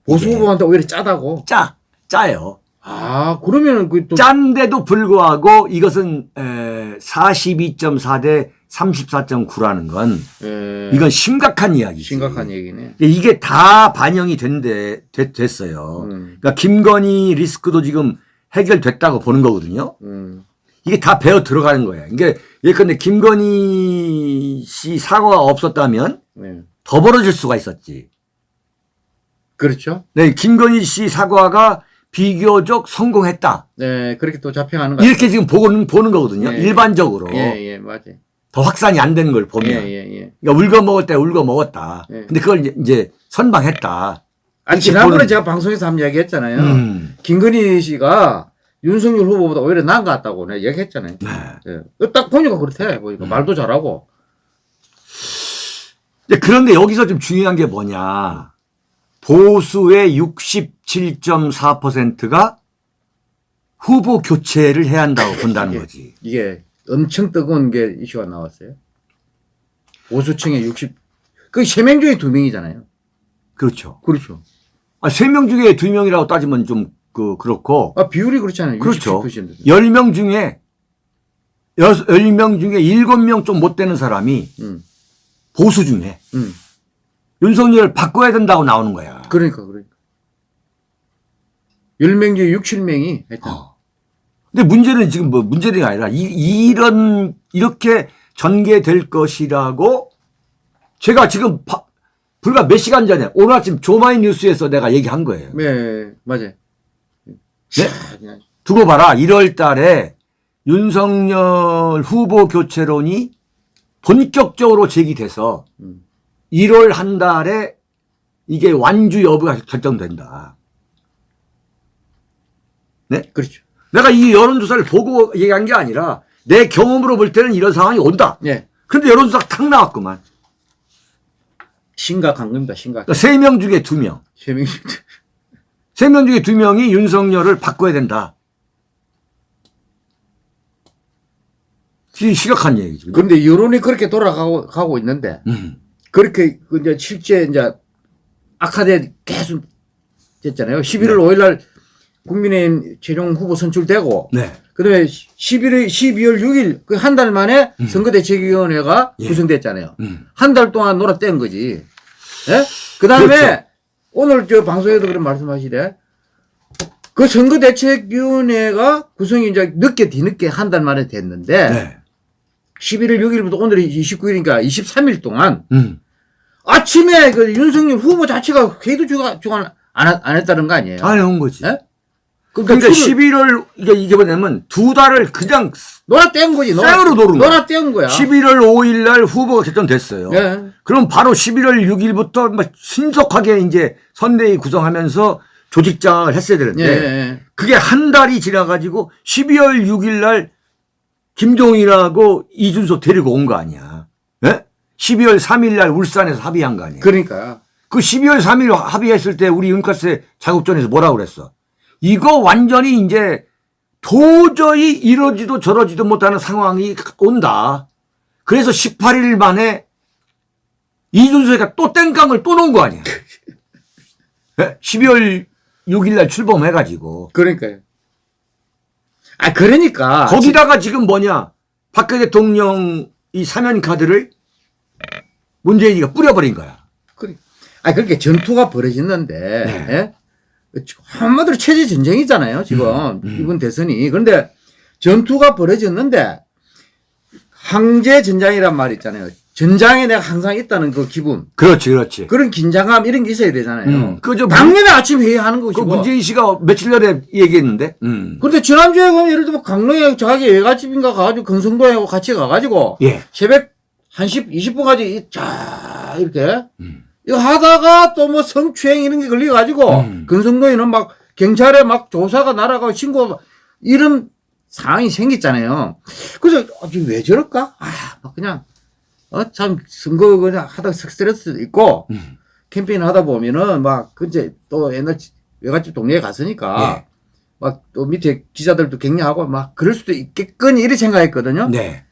S2: 보수 후보한테 오히려 짜다고.
S1: 짜 짜요.
S2: 아, 그러면은 그 또.
S1: 짠데도 불구하고 이것은 42.4대 34.9라는 건
S2: 예,
S1: 이건 심각한 이야기지.
S2: 심각한 얘기네.
S1: 이게 다 반영이 된데 됐, 됐어요.
S2: 음.
S1: 그러니까 김건희 리스크도 지금 해결됐다고 보는 거거든요.
S2: 음,
S1: 이게 다 배어 들어가는 거예요. 이게 예컨대 김건희 씨 사과가 없었다면
S2: 네.
S1: 더 벌어질 수가 있었지.
S2: 그렇죠.
S1: 네, 김건희 씨 사과가 비교적 성공했다.
S2: 네, 그렇게 또 잡혀가는 거.
S1: 이렇게 지금 보는 보는 거거든요.
S2: 예,
S1: 일반적으로
S2: 예, 예, 맞아요.
S1: 더 확산이 안 되는 걸 보면,
S2: 예, 예, 예.
S1: 그러니까 울거 먹을 때 울거 먹었다.
S2: 예.
S1: 근데 그걸 이제- 이제 선방했다.
S2: 아니, 지난번에
S1: 보는-
S2: 제가 방송에서 한번 이야기 했잖아요.
S1: 음.
S2: 김건희 씨가 윤석열 후보보다 오히려 나은 것 같다고 내가 얘기했잖아요.
S1: 네.
S2: 예. 딱 보니까 그렇대. 보니까 말도 잘하고.
S1: 이제 그런데 여기서 좀 중요한 게 뭐냐. 보수의 67.4%가 후보 교체를 해야 한다고 <laughs> 본다는
S2: 예.
S1: 거지.
S2: 이게 엄청 뜨거운 게 이슈가 나왔어요. 보수층의 60, 그 세 명 중에 두 명이잖아요.
S1: 그렇죠.
S2: 그렇죠.
S1: 아, 3명 중에 2명이라고 따지면 좀 그, 그렇고.
S2: 아, 비율이 그렇잖아요.
S1: 그렇죠.
S2: 67%.
S1: 10명 중에, 10명 중에 7명 좀 못 되는 사람이
S2: 음,
S1: 보수 중에
S2: 음.
S1: 윤석열을 바꿔야 된다고 나오는 거야.
S2: 그러니까, 그러니까. 10명 중에 6, 7명이 하여튼.
S1: 어. 근데 문제는 지금 뭐 문제가 아니라 이, 이런 이렇게 전개될 것이라고 제가 지금 바- 불과 몇 시간 전에 오늘 아침 조마이 뉴스에서 내가 얘기한 거예요.
S2: 네, 맞아요.
S1: 네? 두고 봐라. 1월 달에 윤석열 후보 교체론이 본격적으로 제기돼서
S2: 음.
S1: 1월 한 달에 이게 완주 여부가 결정된다.
S2: 그렇죠.
S1: 내가 이 여론조사를 보고 얘기한 게 아니라 내 경험으로 볼 때는 이런 상황이 온다.
S2: 예.
S1: 근데 여론조사가 탁 나왔구만.
S2: 심각한 겁니다, 심각.
S1: 그러니까 3명 중에 2명.
S2: 세 명.
S1: 3명 중에 2명이 윤석열을 바꿔야 된다. 이 심각한 얘기죠.
S2: 그런데 여론이 그렇게 돌아가고 가고 있는데,
S1: 음.
S2: 그렇게 그 이제 실제 이제 악화돼 계속 됐잖아요. 11월
S1: 네.
S2: 5일 날 국민의힘 최종 후보 선출되고
S1: 네.
S2: 그다음에 11월 12월 6일 그 한 달 만에 선거대책위원회가
S1: 예.
S2: 구성됐잖아요.
S1: 음.
S2: 한달 동안 놀아뗀 거지. 예? 그다음에
S1: 그렇죠.
S2: 오늘 저 방송에도 그런 말씀하시대. 그 선거대책위원회가 구성이 이제 늦게 뒤늦게 한 달 만에 됐는데
S1: 네.
S2: 11월 6일부터 오늘이 29일이니까 23일 동안
S1: 음.
S2: 아침에 그 윤석열 후보 자체가 회의도 주가 안, 하- 안 했다는 거 아니에요?
S1: 안 해온 거지.
S2: 예?
S1: 그러니까
S2: 술을
S1: 11월, 이게, 이게 뭐냐면 두 달을 그냥
S2: 놀아뗀 거지.
S1: 쌩으로 노는 거야.
S2: 놀아뗀 거야.
S1: 11월 5일 날 후보가 결정됐어요.
S2: 예.
S1: 그럼 바로 11월 6일부터 막 신속하게 이제 선대위 구성하면서 조직장을 했어야
S2: 예,
S1: 되는데
S2: 예.
S1: 그게 한 달이 지나가지고 12월 6일 날 김종인하고 이준석 데리고 온 거 아니야. 예? 12월 3일 날 울산에서 합의한 거 아니야. 그,
S2: 그러니까.
S1: 12월 3일 합의했을 때 우리 윤카스 자국전에서 뭐라고 그랬어? 이거 완전히 이제 도저히 이러지도 저러지도 못하는 상황이 온다. 그래서 18일 만에 이준석이가 또 땡깡을 또 놓은 거 아니야. 예? 12월 6일 날 출범해가지고.
S2: 그러니까요. 아, 그러니까.
S1: 거기다가 지금 뭐냐. 박근혜 대통령 이 사면 카드를 문재인이가 뿌려버린 거야.
S2: 그래. 아, 그렇게 전투가 벌어졌는데,
S1: 네.
S2: 예? 한마디로 체제 전쟁이잖아요, 지금.
S1: 음,
S2: 이번 대선이. 그런데 전투가 벌어졌는데, 황제 전장이란 말 있잖아요. 전장에 내가 항상 있다는 그 기분.
S1: 그렇지, 그렇지.
S2: 그런 긴장감 이런 게 있어야 되잖아요.
S1: 음. 그저
S2: 당연히 아침 회의하는
S1: 그
S2: 것이고.
S1: 문재인 씨가 며칠 전에 얘기했는데. 음.
S2: 근데 지난주에 보면 예를 들면 강릉에 자기 외갓집인가 가가지고 건성도에 같이 가가지고
S1: 예.
S2: 새벽 1시 20분까지 자 이렇게
S1: 음.
S2: 이거 하다가 또 뭐 성추행 이런 게 걸려가지고
S1: 음.
S2: 건성도에는 막 경찰에 막 조사가 날아가고 신고 이런 상황이 생겼잖아요. 그래서 아, 지금 왜 저럴까? 아, 막 그냥 어 참 선거 그냥 하다 스트레스도 있고
S1: 음.
S2: 캠페인 하다 보면은 막 그제 또 옛날 지- 외갓집 동네에 갔으니까
S1: 예.
S2: 막또 밑에 기자들도 격려하고 막 그럴 수도 있겠거니 이렇게 생각했거든요.
S1: 네.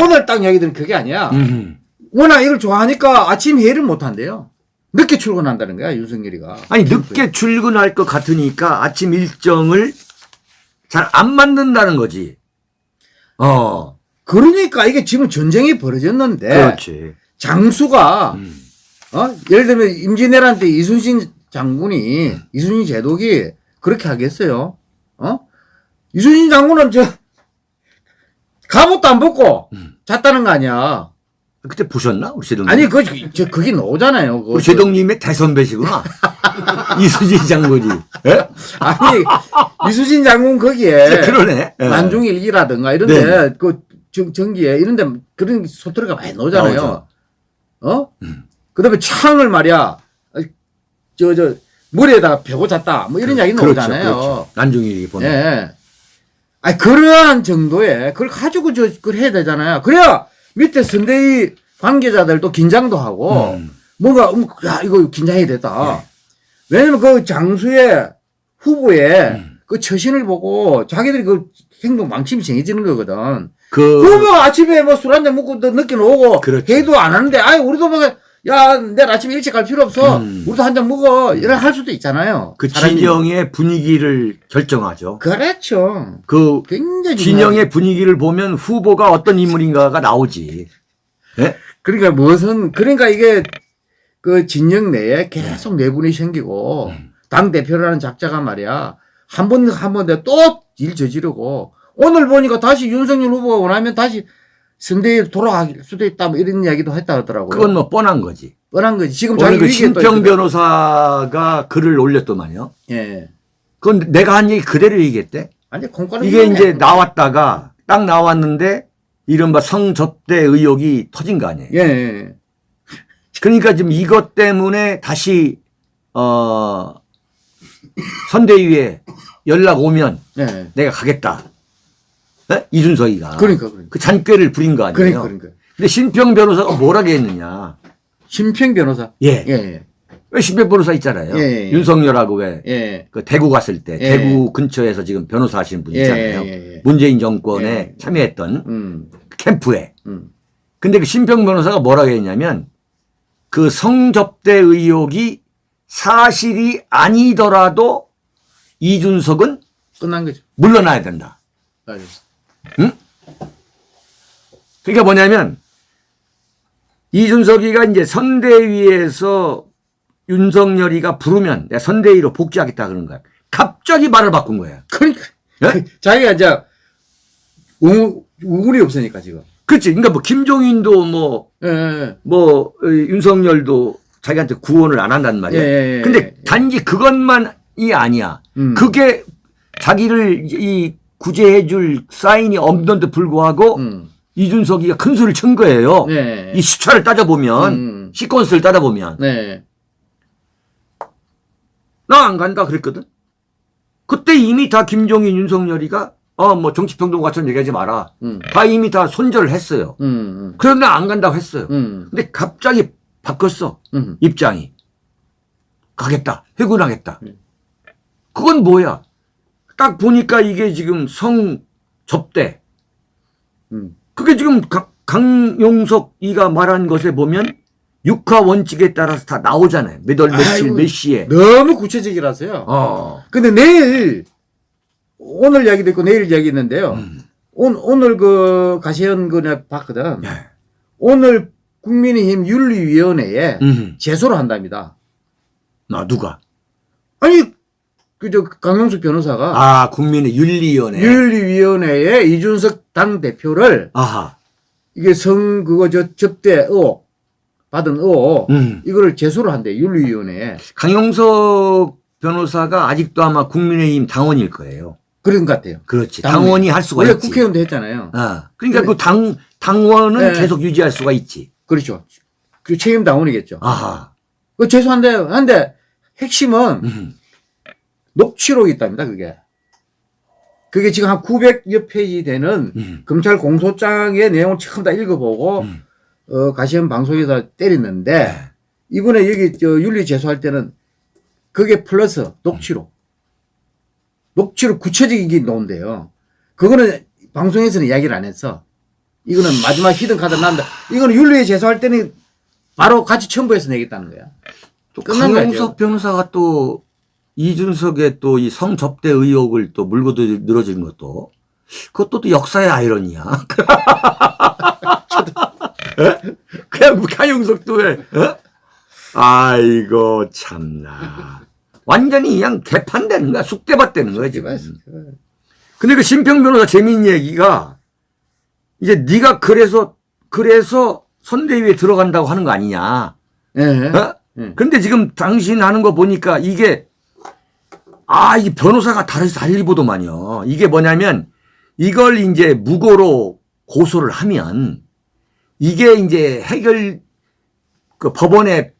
S2: 오늘 딱 얘기들은 그게 아니야.
S1: 음.
S2: 워낙 이걸 좋아하니까 아침 회의를 못 한대요. 늦게 출근한다는 거야, 윤석열이가.
S1: 아니, 늦게 출근할 것 같으니까 아침 일정을 잘안 만든다는 거지. 어.
S2: 그러니까 이게 지금 전쟁이 벌어졌는데
S1: 그렇지.
S2: 장수가
S1: 음.
S2: 어? 예를 들면 임진왜란 때 이순신 장군이 이순신 제독이 그렇게 하겠어요? 어? 이순신 장군은 저 갑옷도 안 벗고
S1: 음.
S2: 잤다는 거 아니야.
S1: 그때 보셨나? 우리 제동님.
S2: 아니 그 저 그게 나오잖아요. 그거.
S1: 우리 제동님의 대선배시구나. <laughs> 이수진 장군이. 예?
S2: 아니 이순신 장군 거기에 <laughs>
S1: 그러네. 예.
S2: 난중일기라든가 이런데
S1: 네.
S2: 그 정, 전기에 이런데 그런 소트리가 많이 나오잖아요.
S1: 나오죠.
S2: 어?
S1: 음.
S2: 그 다음에 창을 말이야. 저 저 머리에다가 베고 잤다. 뭐 이런 이야기 나오잖아요.
S1: 그렇죠. 난중일기 보내.
S2: 예. 아니 그러한 정도의 그걸 가지고 저 그걸 해야 되잖아요. 그래야 밑에 선대위 관계자들도 긴장도 하고
S1: 음.
S2: 뭔가 음, 야 이거 긴장이 됐다.
S1: 예.
S2: 왜냐면 그 장수의 후보의
S1: 음.
S2: 그 처신을 보고 자기들이 그 행동 방침이 정해지는 거거든.
S1: 그
S2: 후보가 아침에 뭐 술 한잔 먹고 또 늦게 오고
S1: 그렇죠.
S2: 회의도 안 하는데 아이 우리도 뭐 야 내일 아침에 일찍 갈 필요 없어.
S1: 음.
S2: 우리도 한 잔 먹어. 이런 할 수도 있잖아요.
S1: 그
S2: 사람이.
S1: 진영의 분위기를 결정하죠.
S2: 그렇죠.
S1: 그
S2: 굉장히.
S1: 진영의 분위기를 보면 후보가 어떤 인물인가가 나오지. 예?
S2: 그러니까 무슨 그러니까 이게 그 진영 내에 계속 내분이 생기고
S1: 음.
S2: 당 대표라는 작자가 말이야 한 번 한 번 또 일 저지르고 오늘 보니까 다시 윤석열 후보가 원하면 다시 선대에 돌아갈 수도 있다 뭐 이런 이야기도 했다 하더라고요.
S1: 그건 뭐 뻔한 거지.
S2: 뻔한 거지. 지금 자기
S1: 그 신평. 변호사가 글을 올렸더만요.
S2: 예.
S1: 그건 내가 한 얘기 그대로 얘기했대.
S2: 아니 콩가루
S1: 이게 이제 나왔다가 딱 나왔는데 이른바 성접대 의혹이 터진 거 아니에요.
S2: 예, 예.
S1: 그러니까 지금 이것 때문에 다시 어 선대위에 연락 오면
S2: 예.
S1: 내가 가겠다. 예? 이준석이가
S2: 그러니까 그러니까.
S1: 그 잔꾀를 부린 거 아니에요.
S2: 그러니까 그러니까.
S1: 근데 신평 변호사가 뭐라고 했느냐?
S2: 심평 변호사.
S1: 예.
S2: 예. 예.
S1: 왜 신평 변호사 있잖아요.
S2: 예, 예, 예.
S1: 윤석열하고 왜
S2: 예.
S1: 그 대구 갔을 때
S2: 예.
S1: 대구 근처에서 지금 변호사 하시는 분
S2: 예,
S1: 있잖아요.
S2: 예, 예.
S1: 문재인 정권에
S2: 예.
S1: 참여했던
S2: 음.
S1: 그 캠프에.
S2: 음.
S1: 근데 그 신평 변호사가 뭐라고 했냐면 그 성접대 의혹이 사실이 아니더라도 이준석은
S2: 끝난 거죠.
S1: 물러나야 된다.
S2: 맞아 요.
S1: 그러니까 뭐냐면 이준석이가 이제 선대위에서 윤석열이가 부르면 내가 선대위로 복귀하겠다 그런 거야. 갑자기 말을 바꾼 거야.
S2: 그러니까
S1: 예?
S2: 그 자기가 이제 우, 우물이 없으니까 지금.
S1: 그렇지. 그러니까 뭐 김종인도 뭐,
S2: 예, 예,
S1: 뭐, 어, 윤석열도 자기한테 구원을 안 한단
S2: 예.
S1: 말이야.
S2: 예, 예,
S1: 근데
S2: 예.
S1: 단지 그것만이 아니야.
S2: 음.
S1: 그게 자기를 이 구제해 줄 사인이 없는데 불구하고
S2: 음.
S1: 이준석이가 큰 수를 친 거예요.
S2: 네.
S1: 이 수차를 따져보면,
S2: 음.
S1: 시퀀스를 따져보면.
S2: 네.
S1: 나안 간다 그랬거든. 그때 이미 다 김종인, 윤석열이가 어, 뭐 정치평론가처럼 얘기하지 마라.
S2: 음.
S1: 다 이미 다 손절을 했어요.
S2: 음.
S1: 그런데 안 간다고 했어요.
S2: 음.
S1: 근데 갑자기.
S2: 음.
S1: 입장이. 가겠다. 해군하겠다.
S2: 음.
S1: 그건 뭐야? 딱 보니까 이게 지금 성 접대.
S2: 음.
S1: 그게 지금 가- 강용석 이가 말한 것에 보면 육하 원칙에 따라서 다 나오잖아요. 몇 월, 며칠. 몇 시에.
S2: 너무 구체적이라서요.
S1: 어.
S2: 근데 내일 오늘 이야기도 있고 내일 이야기 있는데요.
S1: 음.
S2: 오, 오늘 그 가시연 그내 봤거든.
S1: 예.
S2: 오늘 국민의힘 윤리위원회에
S1: 음.
S2: 제소를 한답니다.
S1: 나 누가?
S2: 아니 그저 강용석 변호사가
S1: 아, 국민의 윤리위원회.
S2: 윤리위원회에 이준석 당 대표를
S1: 아하.
S2: 이게 성 그거 저 접대 의혹 받은 의혹
S1: 음.
S2: 이거를 제소를 한대 윤리위원회에
S1: 강용석 변호사가 아직도 아마 국민의힘 당원일 거예요.
S2: 그런 것 같아요.
S1: 그렇지.
S2: 당원이.
S1: 할 수가
S2: 원래
S1: 있지.
S2: 국회의원도 했잖아요.
S1: 아, 그러니까.
S2: 그
S1: 당, 당원은
S2: 네.
S1: 계속 유지할 수가 있지.
S2: 그렇죠. 그 책임 당원이겠죠.
S1: 아하.
S2: 그 제소한대 한데 핵심은
S1: 음.
S2: 녹취록이 있답니다. 그게 그게 지금 한 900여 페이지 되는
S1: 음.
S2: 검찰 공소장의 내용을 처음 다 읽어보고
S1: 음.
S2: 어, 가세연 방송에서 때렸는데 이번에 여기 저 윤리 제소할 때는 그게 플러스 녹취록 녹취록 구체적이게 나온대요. 그거는 방송에서는 이야기를 안 했어. 이거는 마지막 히든 카드 난다. 이거는 윤리에 제소할 때는 바로 같이 첨부해서 내겠다는 거야.
S1: 또
S2: 끝난
S1: 강용석 변호사가 또 이준석의 또 이 성접대 의혹을 또 물고 들- 늘어지는 것도 그것도 또 역사의 아이러니야. <laughs> 에? 그냥 강용석도 왜? 어? 아이고 참나. 완전히 그냥 개판되는 거야. 쑥대밭되는 거야 지금. 근데 그 심평 변호사 재미있는 얘기가 이제 네가 그래서 그래서 선대위에 들어간다고 하는 거 아니냐.
S2: 예.
S1: 어?
S2: 예.
S1: 근데 지금 당신 하는 거 보니까 이게 아, 이 변호사가 다르지 달리보더만요. 이게 뭐냐면 이걸 이제 무고로 고소를 하면 이게 이제 해결 그 법원의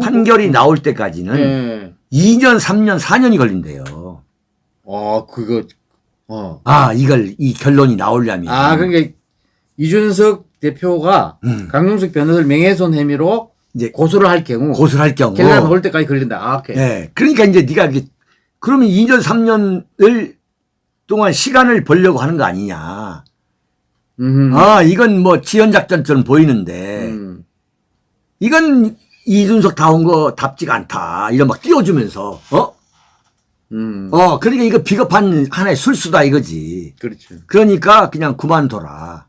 S1: 판결이 나올 때까지는
S2: 예.
S1: 2년, 3년, 4년이 걸린대요.
S2: 어, 그거, 어.
S1: 아, 이걸 이 결론이 나오려면
S2: 아, 그러니까 이준석 대표가
S1: 음.
S2: 강용석 변호사를 명예훼손 혐의로
S1: 이제
S2: 고소를 할 경우
S1: 고소를 할 경우.
S2: 결과 나올 때까지 걸린다. 아, 오케이.
S1: 예. 그러니까 이제 네가 이게 그러면 2년 3년을 동안 시간을 벌려고 하는 거 아니냐.
S2: 음.
S1: 아, 이건 뭐 지연 작전처럼 보이는데
S2: 음.
S1: 이건 이준석 다운 거 답지가 않다. 이런 막 띄워주면서 어?
S2: 음.
S1: 어, 그러니까 이거 비겁한 하나의 술수다 이거지.
S2: 그렇죠.
S1: 그러니까 그냥 그만둬라.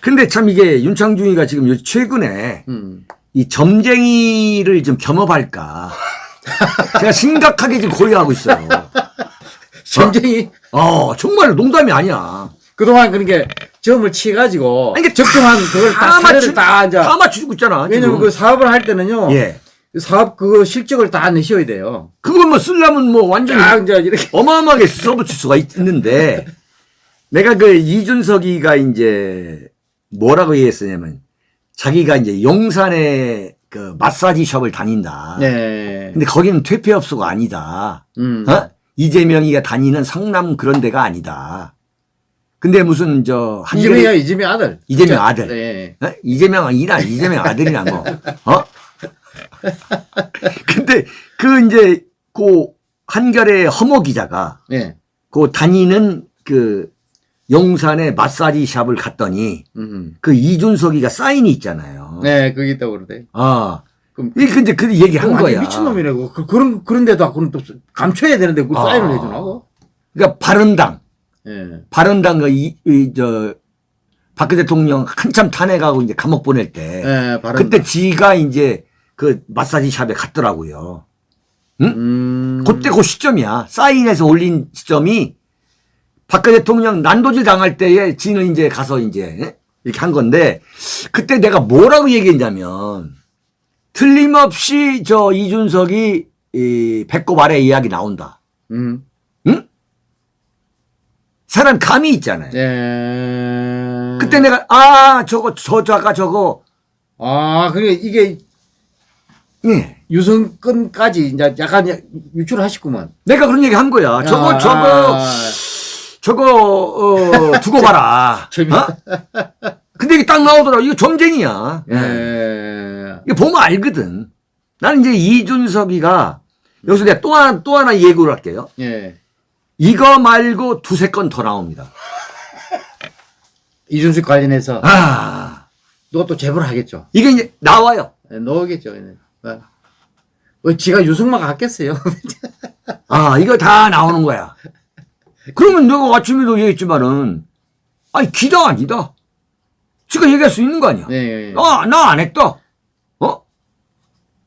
S1: 근데 참 이게 윤창중이가 지금 요 최근에
S2: 음.
S1: 이 점쟁이를 좀 겸업할까. 제가 심각하게 지금 고려하고 있어요.
S2: 점쟁이
S1: 어, 정말 농담이 아니야.
S2: 그동안 그러니까 점을 치가지고
S1: 아니,
S2: 적정한 그걸 다 사례를 다 이제
S1: 다 맞추고 있잖아.
S2: 왜냐면
S1: 지금.
S2: 그 사업을 할 때는요.
S1: 예.
S2: 그 사업 그거 실적을 다 내셔야 돼요.
S1: 그걸 뭐 쓰려면 뭐 완전히
S2: 쫙 이제 이렇게
S1: 어마어마하게 써붙일 수가 있- 있는데 내가 그 이준석이가 이제 뭐라고 얘기했었냐면 자기가 이제 용산에 그 마사지 숍을 다닌다.
S2: 네.
S1: 근데 거기는 퇴폐업소가 아니다.
S2: 음.
S1: 어? 이재명이가 다니는 성남 그런 데가 아니다. 근데 무슨 저
S2: 이재명이야
S1: 한겨레
S2: 이재명 아들.
S1: 이재명
S2: 그죠?
S1: 아들.
S2: 네.
S1: 어? 이재명이나 이재명 아들이나 뭐 어? <laughs> 근데 그 이제 그 한겨레 허모 기자가
S2: 네.
S1: 그 다니는 그 용산의 마사지 샵을 갔더니
S2: 음.
S1: 그 이준석이가 사인이 있잖아요.
S2: 네, 그게 있다고 그러대.
S1: 아.
S2: 그럼
S1: 이 근데 그 얘기한 거야.
S2: 미친놈이라고. 그, 그런, 그런데도 그럼 또 감춰야 되는데 그
S1: 아.
S2: 사인을 해 주나고?
S1: 그러니까 바른당,
S2: 예.
S1: 바른당 그 이, 이, 저, 박근혜 대통령 한참 탄핵하고 이제 감옥 보낼 때.
S2: 예, 바른.
S1: 그때 지가 이제 그 마사지 샵에 갔더라고요.
S2: 음.
S1: 그때 그 시점이야. 사인해서 올린 시점이 박근혜 대통령 난도질 당할 때에 지는 이제 가서 이제 이렇게 한 건데 그때 내가 뭐라고 얘기했냐면 틀림없이 저 이준석이 이 배꼽 아래 이야기 나온다.
S2: 음.
S1: 응? 사람 감이 있잖아요.
S2: 예.
S1: 그때 내가 아 저거 저 저가 저거
S2: 아, 그게 이게
S1: 예.
S2: 유성건까지 이제 약간 유출하셨구만.
S1: 내가 그런 얘기 한 거야. 저거
S2: 아,
S1: 저거
S2: 아,
S1: 저거 어 두고 봐라. <laughs> 어? 근데 이게 딱 나오더라. 이거 점쟁이야.
S2: 예.
S1: 이거 보면 알거든. 나는 이제 이준석이가 여기서 내가 또 하나 또 하나 예고를 할게요.
S2: 예.
S1: 이거 말고 두세 건 더 나옵니다. <laughs>
S2: 이준석 관련해서
S1: 아
S2: 너또 제보를 하겠죠.
S1: 이게 이제 나와요.
S2: 예. 예. 어. 뭐 지가 유승만 갖겠어요. <laughs>
S1: 아 이거 다 나오는 거야. 그러면 내가 아침에도 얘기했지만은 아니 기다 아니다. 지가 얘기할 수 있는 거 아니야.
S2: 예, 예, 예.
S1: 아나 안 했다. 어?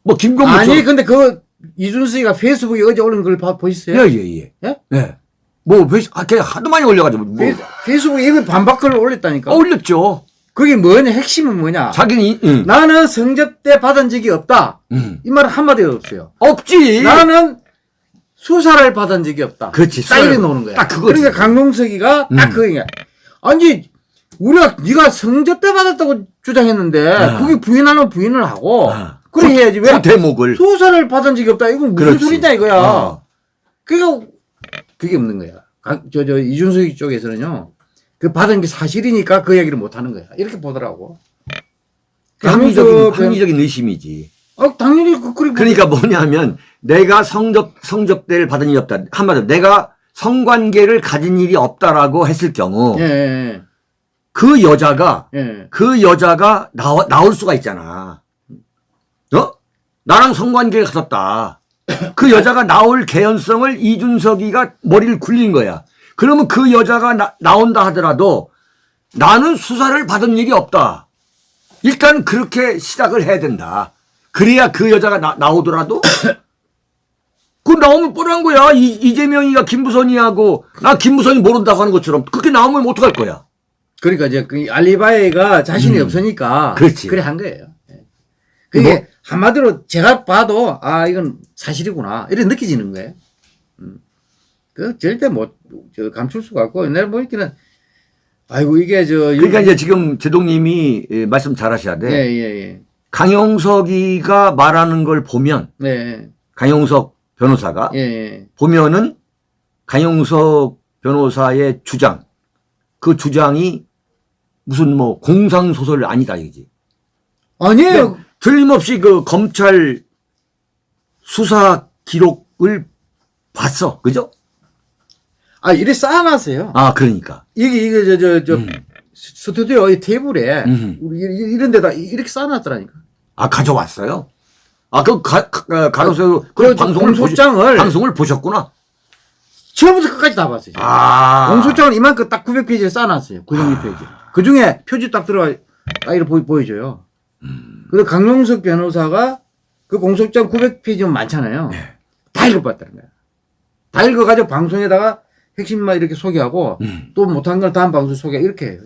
S1: 뭐 김건모
S2: 아니 근데 그 이준석이가 페이스북에 어제 올린 걸 봐- 보셨어요?
S1: 예예 예.
S2: 예?
S1: 예. 뭐 페이스 아, 걔 하도 많이 올려가지고 뭐.
S2: 페이스- 페이스북에 이거 반박 글을 올렸다니까.
S1: 어, 올렸죠.
S2: 그게 뭐냐? 핵심은 뭐냐?
S1: 자기는 이- 응.
S2: 나는 성접대 받은 적이 없다.
S1: 응.
S2: 이 말은 한마디도 없어요.
S1: 없지.
S2: 나는 수사를 받은 적이 없다.
S1: 그렇지, 수사를-
S2: 노는 거야.
S1: 딱 그거지.
S2: 그러니까 강용석이가 딱
S1: 음.
S2: 그거야. 아니 우리가 네가 성접대 받았다고 주장했는데
S1: 아.
S2: 그게 부인하면 부인을 하고
S1: 아.
S2: 그래 해야지 왜
S1: 그 대목을.
S2: 수사를 받은 적이 없다. 이건 무슨
S1: 그렇지.
S2: 소리냐 이거야.
S1: 어.
S2: 그게 그게 없는 거야. 저저 이준석 쪽에서는요. 그 받은 게 사실이니까 그 얘기를 못 하는 거야. 이렇게 보더라고.
S1: 합리적인, 합리적인 의심이지.
S2: 어, 당연히 그 그리고
S1: 그러니까 뭐냐면 내가 성접, 성접대를 받은 일이 없다. 한마디로 내가 성관계를 가진 일이 없다라고 했을 경우
S2: 예, 예,
S1: 그 여자가
S2: 예.
S1: 그 여자가 나와, 나올 수가 있잖아. 어? 나랑 성관계를 가졌다. 그 여자가 나올 개연성을 이준석이가 머리를 굴린 거야. 그러면 그 여자가 나, 나온다 하더라도 나는 수사를 받은 일이 없다. 일단 그렇게 시작을 해야 된다. 그래야 그 여자가 나, 나오더라도 <coughs> 그 나오면 뻔한 거야. 이, 이재명이가 김부선이하고 나 김부선이 모른다고 하는 것처럼 그렇게 나오면 어떡할 거야.
S2: 그러니까 이제 그 알리바이가 자신이
S1: 음.
S2: 없으니까
S1: 그렇지.
S2: 그래 한 거예요. 예. 그게
S1: 뭐?
S2: 한마디로 제가 봐도 아 이건 사실이구나 이렇게 느껴지는 거예요. 음. 그 절대 못저 감출 수가 없고 내가 보니까는 아이고 이게 저
S1: 그러니까 이제 지금 제동님이 예, 말씀 잘 하셔야 돼.
S2: 예 예 예
S1: 강용석이가 말하는 걸 보면
S2: 네.
S1: 강용석 변호사가
S2: 예, 예.
S1: 무슨 뭐 공상 소설 아니다 이지.
S2: 아니에요.
S1: 틀림없이 그 검찰 수사 기록을 봤어, 그죠?
S2: 아, 이래 쌓아놨어요.
S1: 아 그러니까.
S2: 이게, 이게, 저, 저, 저,
S1: 음.
S2: 스튜디오 이 테이블에,
S1: 음.
S2: 우리 이- 이런 데다 이렇게 쌓아놨더라니까.
S1: 아 가져왔어요. 아그 가로세로
S2: 그그
S1: 방송을
S2: 공소장을-
S1: 보시, 방송을 보셨구나.
S2: 처음부터 끝까지 다 봤어요.
S1: 아
S2: 공소장을 이만큼 딱 900페이지를 쌓아놨어요. 902페이지. 그 중에 표지 딱 들어가, 딱 이렇게 보이, 보여줘요.
S1: 음.
S2: 그래서 강용석 변호사가 그 공소장 900페이지면 많잖아요.
S1: 네.
S2: 다 읽어봤다는 거야. 다 읽어가지고 방송에다가 핵심만 이렇게 소개하고
S1: 음.
S2: 또 못한 걸 다음 방송 소개 이렇게 해요.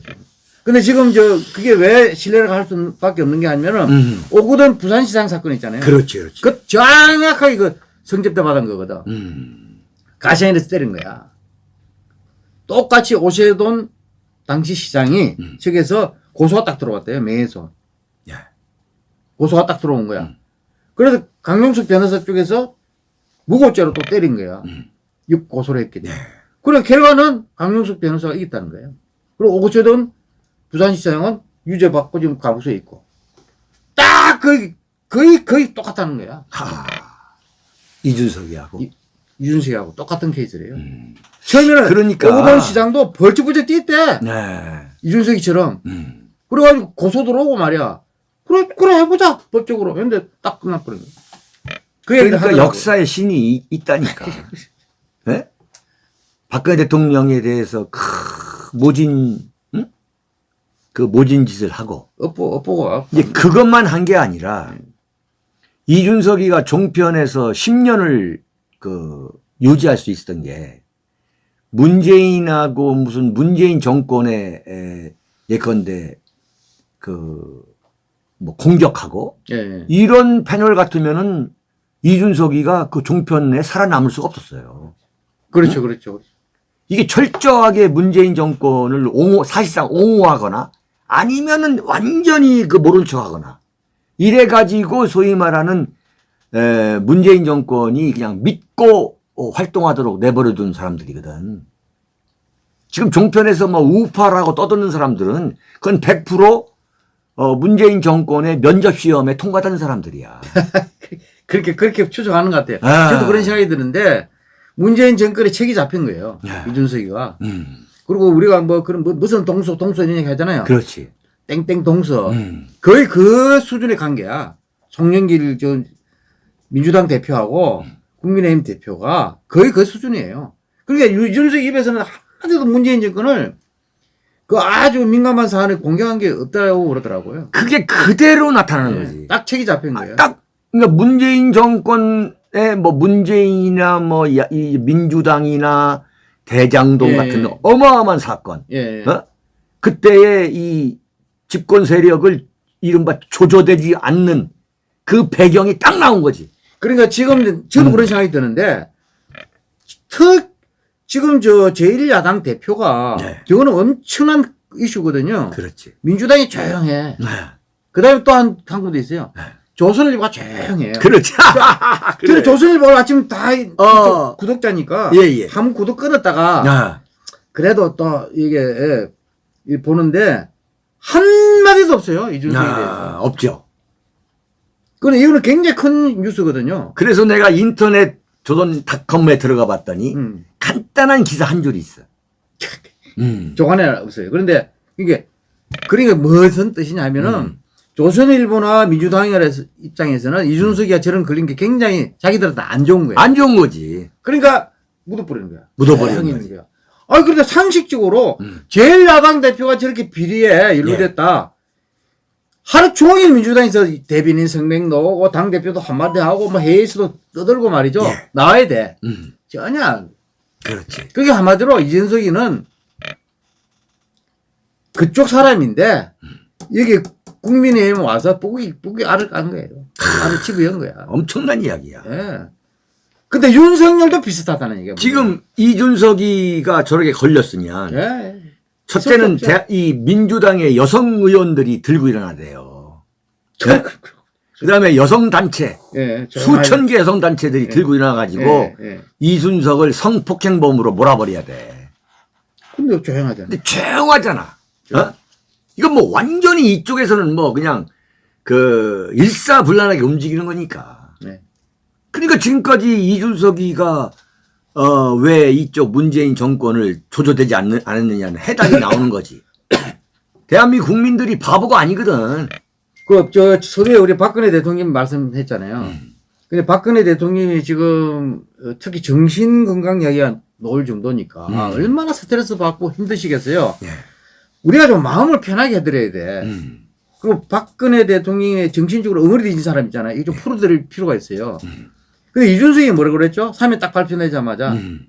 S2: 근데 지금 저 그게 왜 신뢰를 할 수밖에 없는 게 아니면은
S1: 음.
S2: 오구던 부산시장 사건 있잖아요.
S1: 그렇지 그렇지.
S2: 그 정확하게 그 성접대 받은 거거든.
S1: 음.
S2: 가시안에서 때린 거야. 똑같이 오세돈 당시 시장이
S1: 음.
S2: 측에서 고소가 딱 들어왔대요. 명예훼손.
S1: 예.
S2: 고소가 딱 들어온 거야.
S1: 음.
S2: 그래서 강용석 변호사 쪽에서 무고죄로 또 때린 거야.
S1: 음.
S2: 육 고소를 했기 때문에.
S1: 예.
S2: 그래 결과는 강용석 변호사가 이겼다는 거예요. 그리고 오고죄돈 부산시장은 유죄 받고 지금 가부소에 있고. 딱 거의 거의 거의 똑같다는 거야.
S1: 하. 이준석이하고.
S2: 이- 유준석하고 똑같은 케이스래요.
S1: 음.
S2: 처음에는
S1: 그러니까.
S2: 오고돈 시장도 벌쩍벌쩍 뛰었대.
S1: 네.
S2: 이준석이처럼.
S1: 음.
S2: 그래가지고 고소 들어오고 말이야. 그래, 그래, 해보자. 법적으로. 근데 딱 끝나버린 거야. 그
S1: 그러니까. 역사의 신이 이- 있다니까. 예? <laughs> 박근혜 대통령에 대해서 크 모진 응? 그 모진 짓을 하고
S2: 엎보, 엎보가.
S1: 이제 그것만 한 게 아니라 이준석이가 종편에서 10년을 그 유지할 수 있었던 게 문재인하고 무슨 문재인 정권의 에, 예컨대 그 뭐 공격하고
S2: 예, 예.
S1: 이런 패널 같으면은 이준석이가 그 종편에 살아남을 수가 없었어요.
S2: 그렇죠, 그렇죠.
S1: 이게 철저하게 문재인 정권을 옹호, 사실상 옹호하거나 아니면은 완전히 그 모른 척 하거나 이래가지고 소위 말하는 에, 문재인 정권이 그냥 믿고 어, 활동하도록 내버려둔 사람들이거든. 지금 종편에서 뭐 우파라고 떠드는 사람들은 그건 100% 어, 문재인 정권의 면접 시험에 통과된 사람들이야. <laughs>
S2: 그렇게, 그렇게 추정하는 것 같아요.
S1: 아.
S2: 저도 그런 생각이 드는데, 문재인 정권에 책이 잡힌 거예요.
S1: 야.
S2: 이준석이가.
S1: 음,
S2: 그리고 우리가 뭐, 그런, 뭐, 무슨 동서, 동서 이런 얘기 하잖아요.
S1: 그렇지.
S2: 땡땡 동서.
S1: 음,
S2: 거의 그 수준의 관계야. 송영길 저 민주당 대표하고 국민의힘 대표가 거의 그 수준이에요. 그러니까 유준석 입에서는 하나도 문재인 정권을 그 아주 민감한 사안에 공격한 게 없다고 그러더라고요.
S1: 그게 그대로 나타나는 거지.
S2: 네. 딱 책이 잡힌
S1: 아,
S2: 거예요.
S1: 딱 그러니까 문재인 정권 의뭐 문재인이나 뭐 이 민주당이나 대장동
S2: 예.
S1: 같은 어마어마한 사건.
S2: 예.
S1: 어? 그때의 이 집권 세력을 이른바 조조되지 않는 그 배경이 딱 나온 거지.
S2: 그러니까 지금 저도
S1: 음.
S2: 그런 생각이 드는데 특 지금 저 제1야당 대표가
S1: 네.
S2: 저거는 엄청난 이슈거든요.
S1: 그렇지.
S2: 민주당이 조용해.
S1: 네.
S2: 그다음에 또한한 군데 있어요.
S1: 네.
S2: 조선일보가 조용해요.
S1: 그렇지.
S2: 저는 조선일보 아침 다
S1: 어.
S2: 구독자니까
S1: 예, 예.
S2: 한 구독 끊었다가
S1: 아,
S2: 그래도 또 이게 예, 이 보는데 한 마디도 없어요 이준석에
S1: 아,
S2: 대해서.
S1: 없죠.
S2: 그런데 이거는 굉장히 큰 뉴스거든요.
S1: 그래서 내가 인터넷 조선닷컴에 들어가 봤더니
S2: 음.
S1: 간단한 기사 한 줄이 있어. 음.
S2: 조간에 없어요. 그런데 이게 그러니까 무슨 뜻이냐면은
S1: 음.
S2: 조선일보나 민주당이라 입장에서는 이준석이가 저런 걸린 게 굉장히 자기들한테 안 좋은 거예요.
S1: 안 좋은 거지.
S2: 그러니까 묻어버리는 거야.
S1: 묻어버리는 거지.
S2: 있는 거야. 아, 그러니까 상식적으로
S1: 음.
S2: 제일 야당 대표가 저렇게 비리에 연루됐다. 하루 종일 민주당에서 대변인 성명 나오고 당 대표도 한마디 하고 뭐 회의에서도 떠들고 말이죠.
S1: 예.
S2: 나와야 돼.
S1: 음.
S2: 전혀.
S1: 그렇지.
S2: 그게 한마디로 이준석이는 그쪽 사람인데 여기 국민의힘 와서 뿌기 뿌기 알을 깐 거예요. 알을 치부연 거야.
S1: 엄청난 이야기야.
S2: 예. 근데 윤석열도 비슷하다는 얘기야.
S1: 지금 이준석이가 저렇게 걸렸으면
S2: 예.
S1: 첫째는 대- 이 민주당의 여성 의원들이 들고 일어나대요. 네?
S2: 그, 그,
S1: 그 다음에 여성 단체
S2: 예.
S1: 수천 개 여성 단체들이 들고 일어나 가지고
S2: 예, 예.
S1: 이준석을 성폭행범으로 몰아버려야 돼.
S2: 근데 조용하잖아.
S1: 근데 조용하잖아. 어? 이건 뭐 완전히 이쪽에서는 뭐 그냥 그 일사불란하게 움직이는 거니까.
S2: 네.
S1: 그러니까 지금까지 이준석이가 어, 왜 이쪽 문재인 정권을 조조되지 않, 않았느냐는 해답이 <laughs> 나오는 거지. 대한민국 국민들이 바보가 아니거든.
S2: 그, 저, 서두에 우리 박근혜 대통령 말씀했잖아요. 근데 박근혜 대통령이 지금 어, 특히 정신 건강 이야기가 나올 정도니까
S1: 음.
S2: 얼마나 스트레스 받고 힘드시겠어요.
S1: 예.
S2: 우리가 좀 마음을 편하게 해드려야 돼.
S1: 음.
S2: 그리고 박근혜 대통령의 정신적으로 응어리진 사람 있잖아요. 이거 좀 풀어드릴 필요가 있어요. 근데 이준석이 뭐라 그랬죠? 3회 딱 발표되자마자
S1: 음.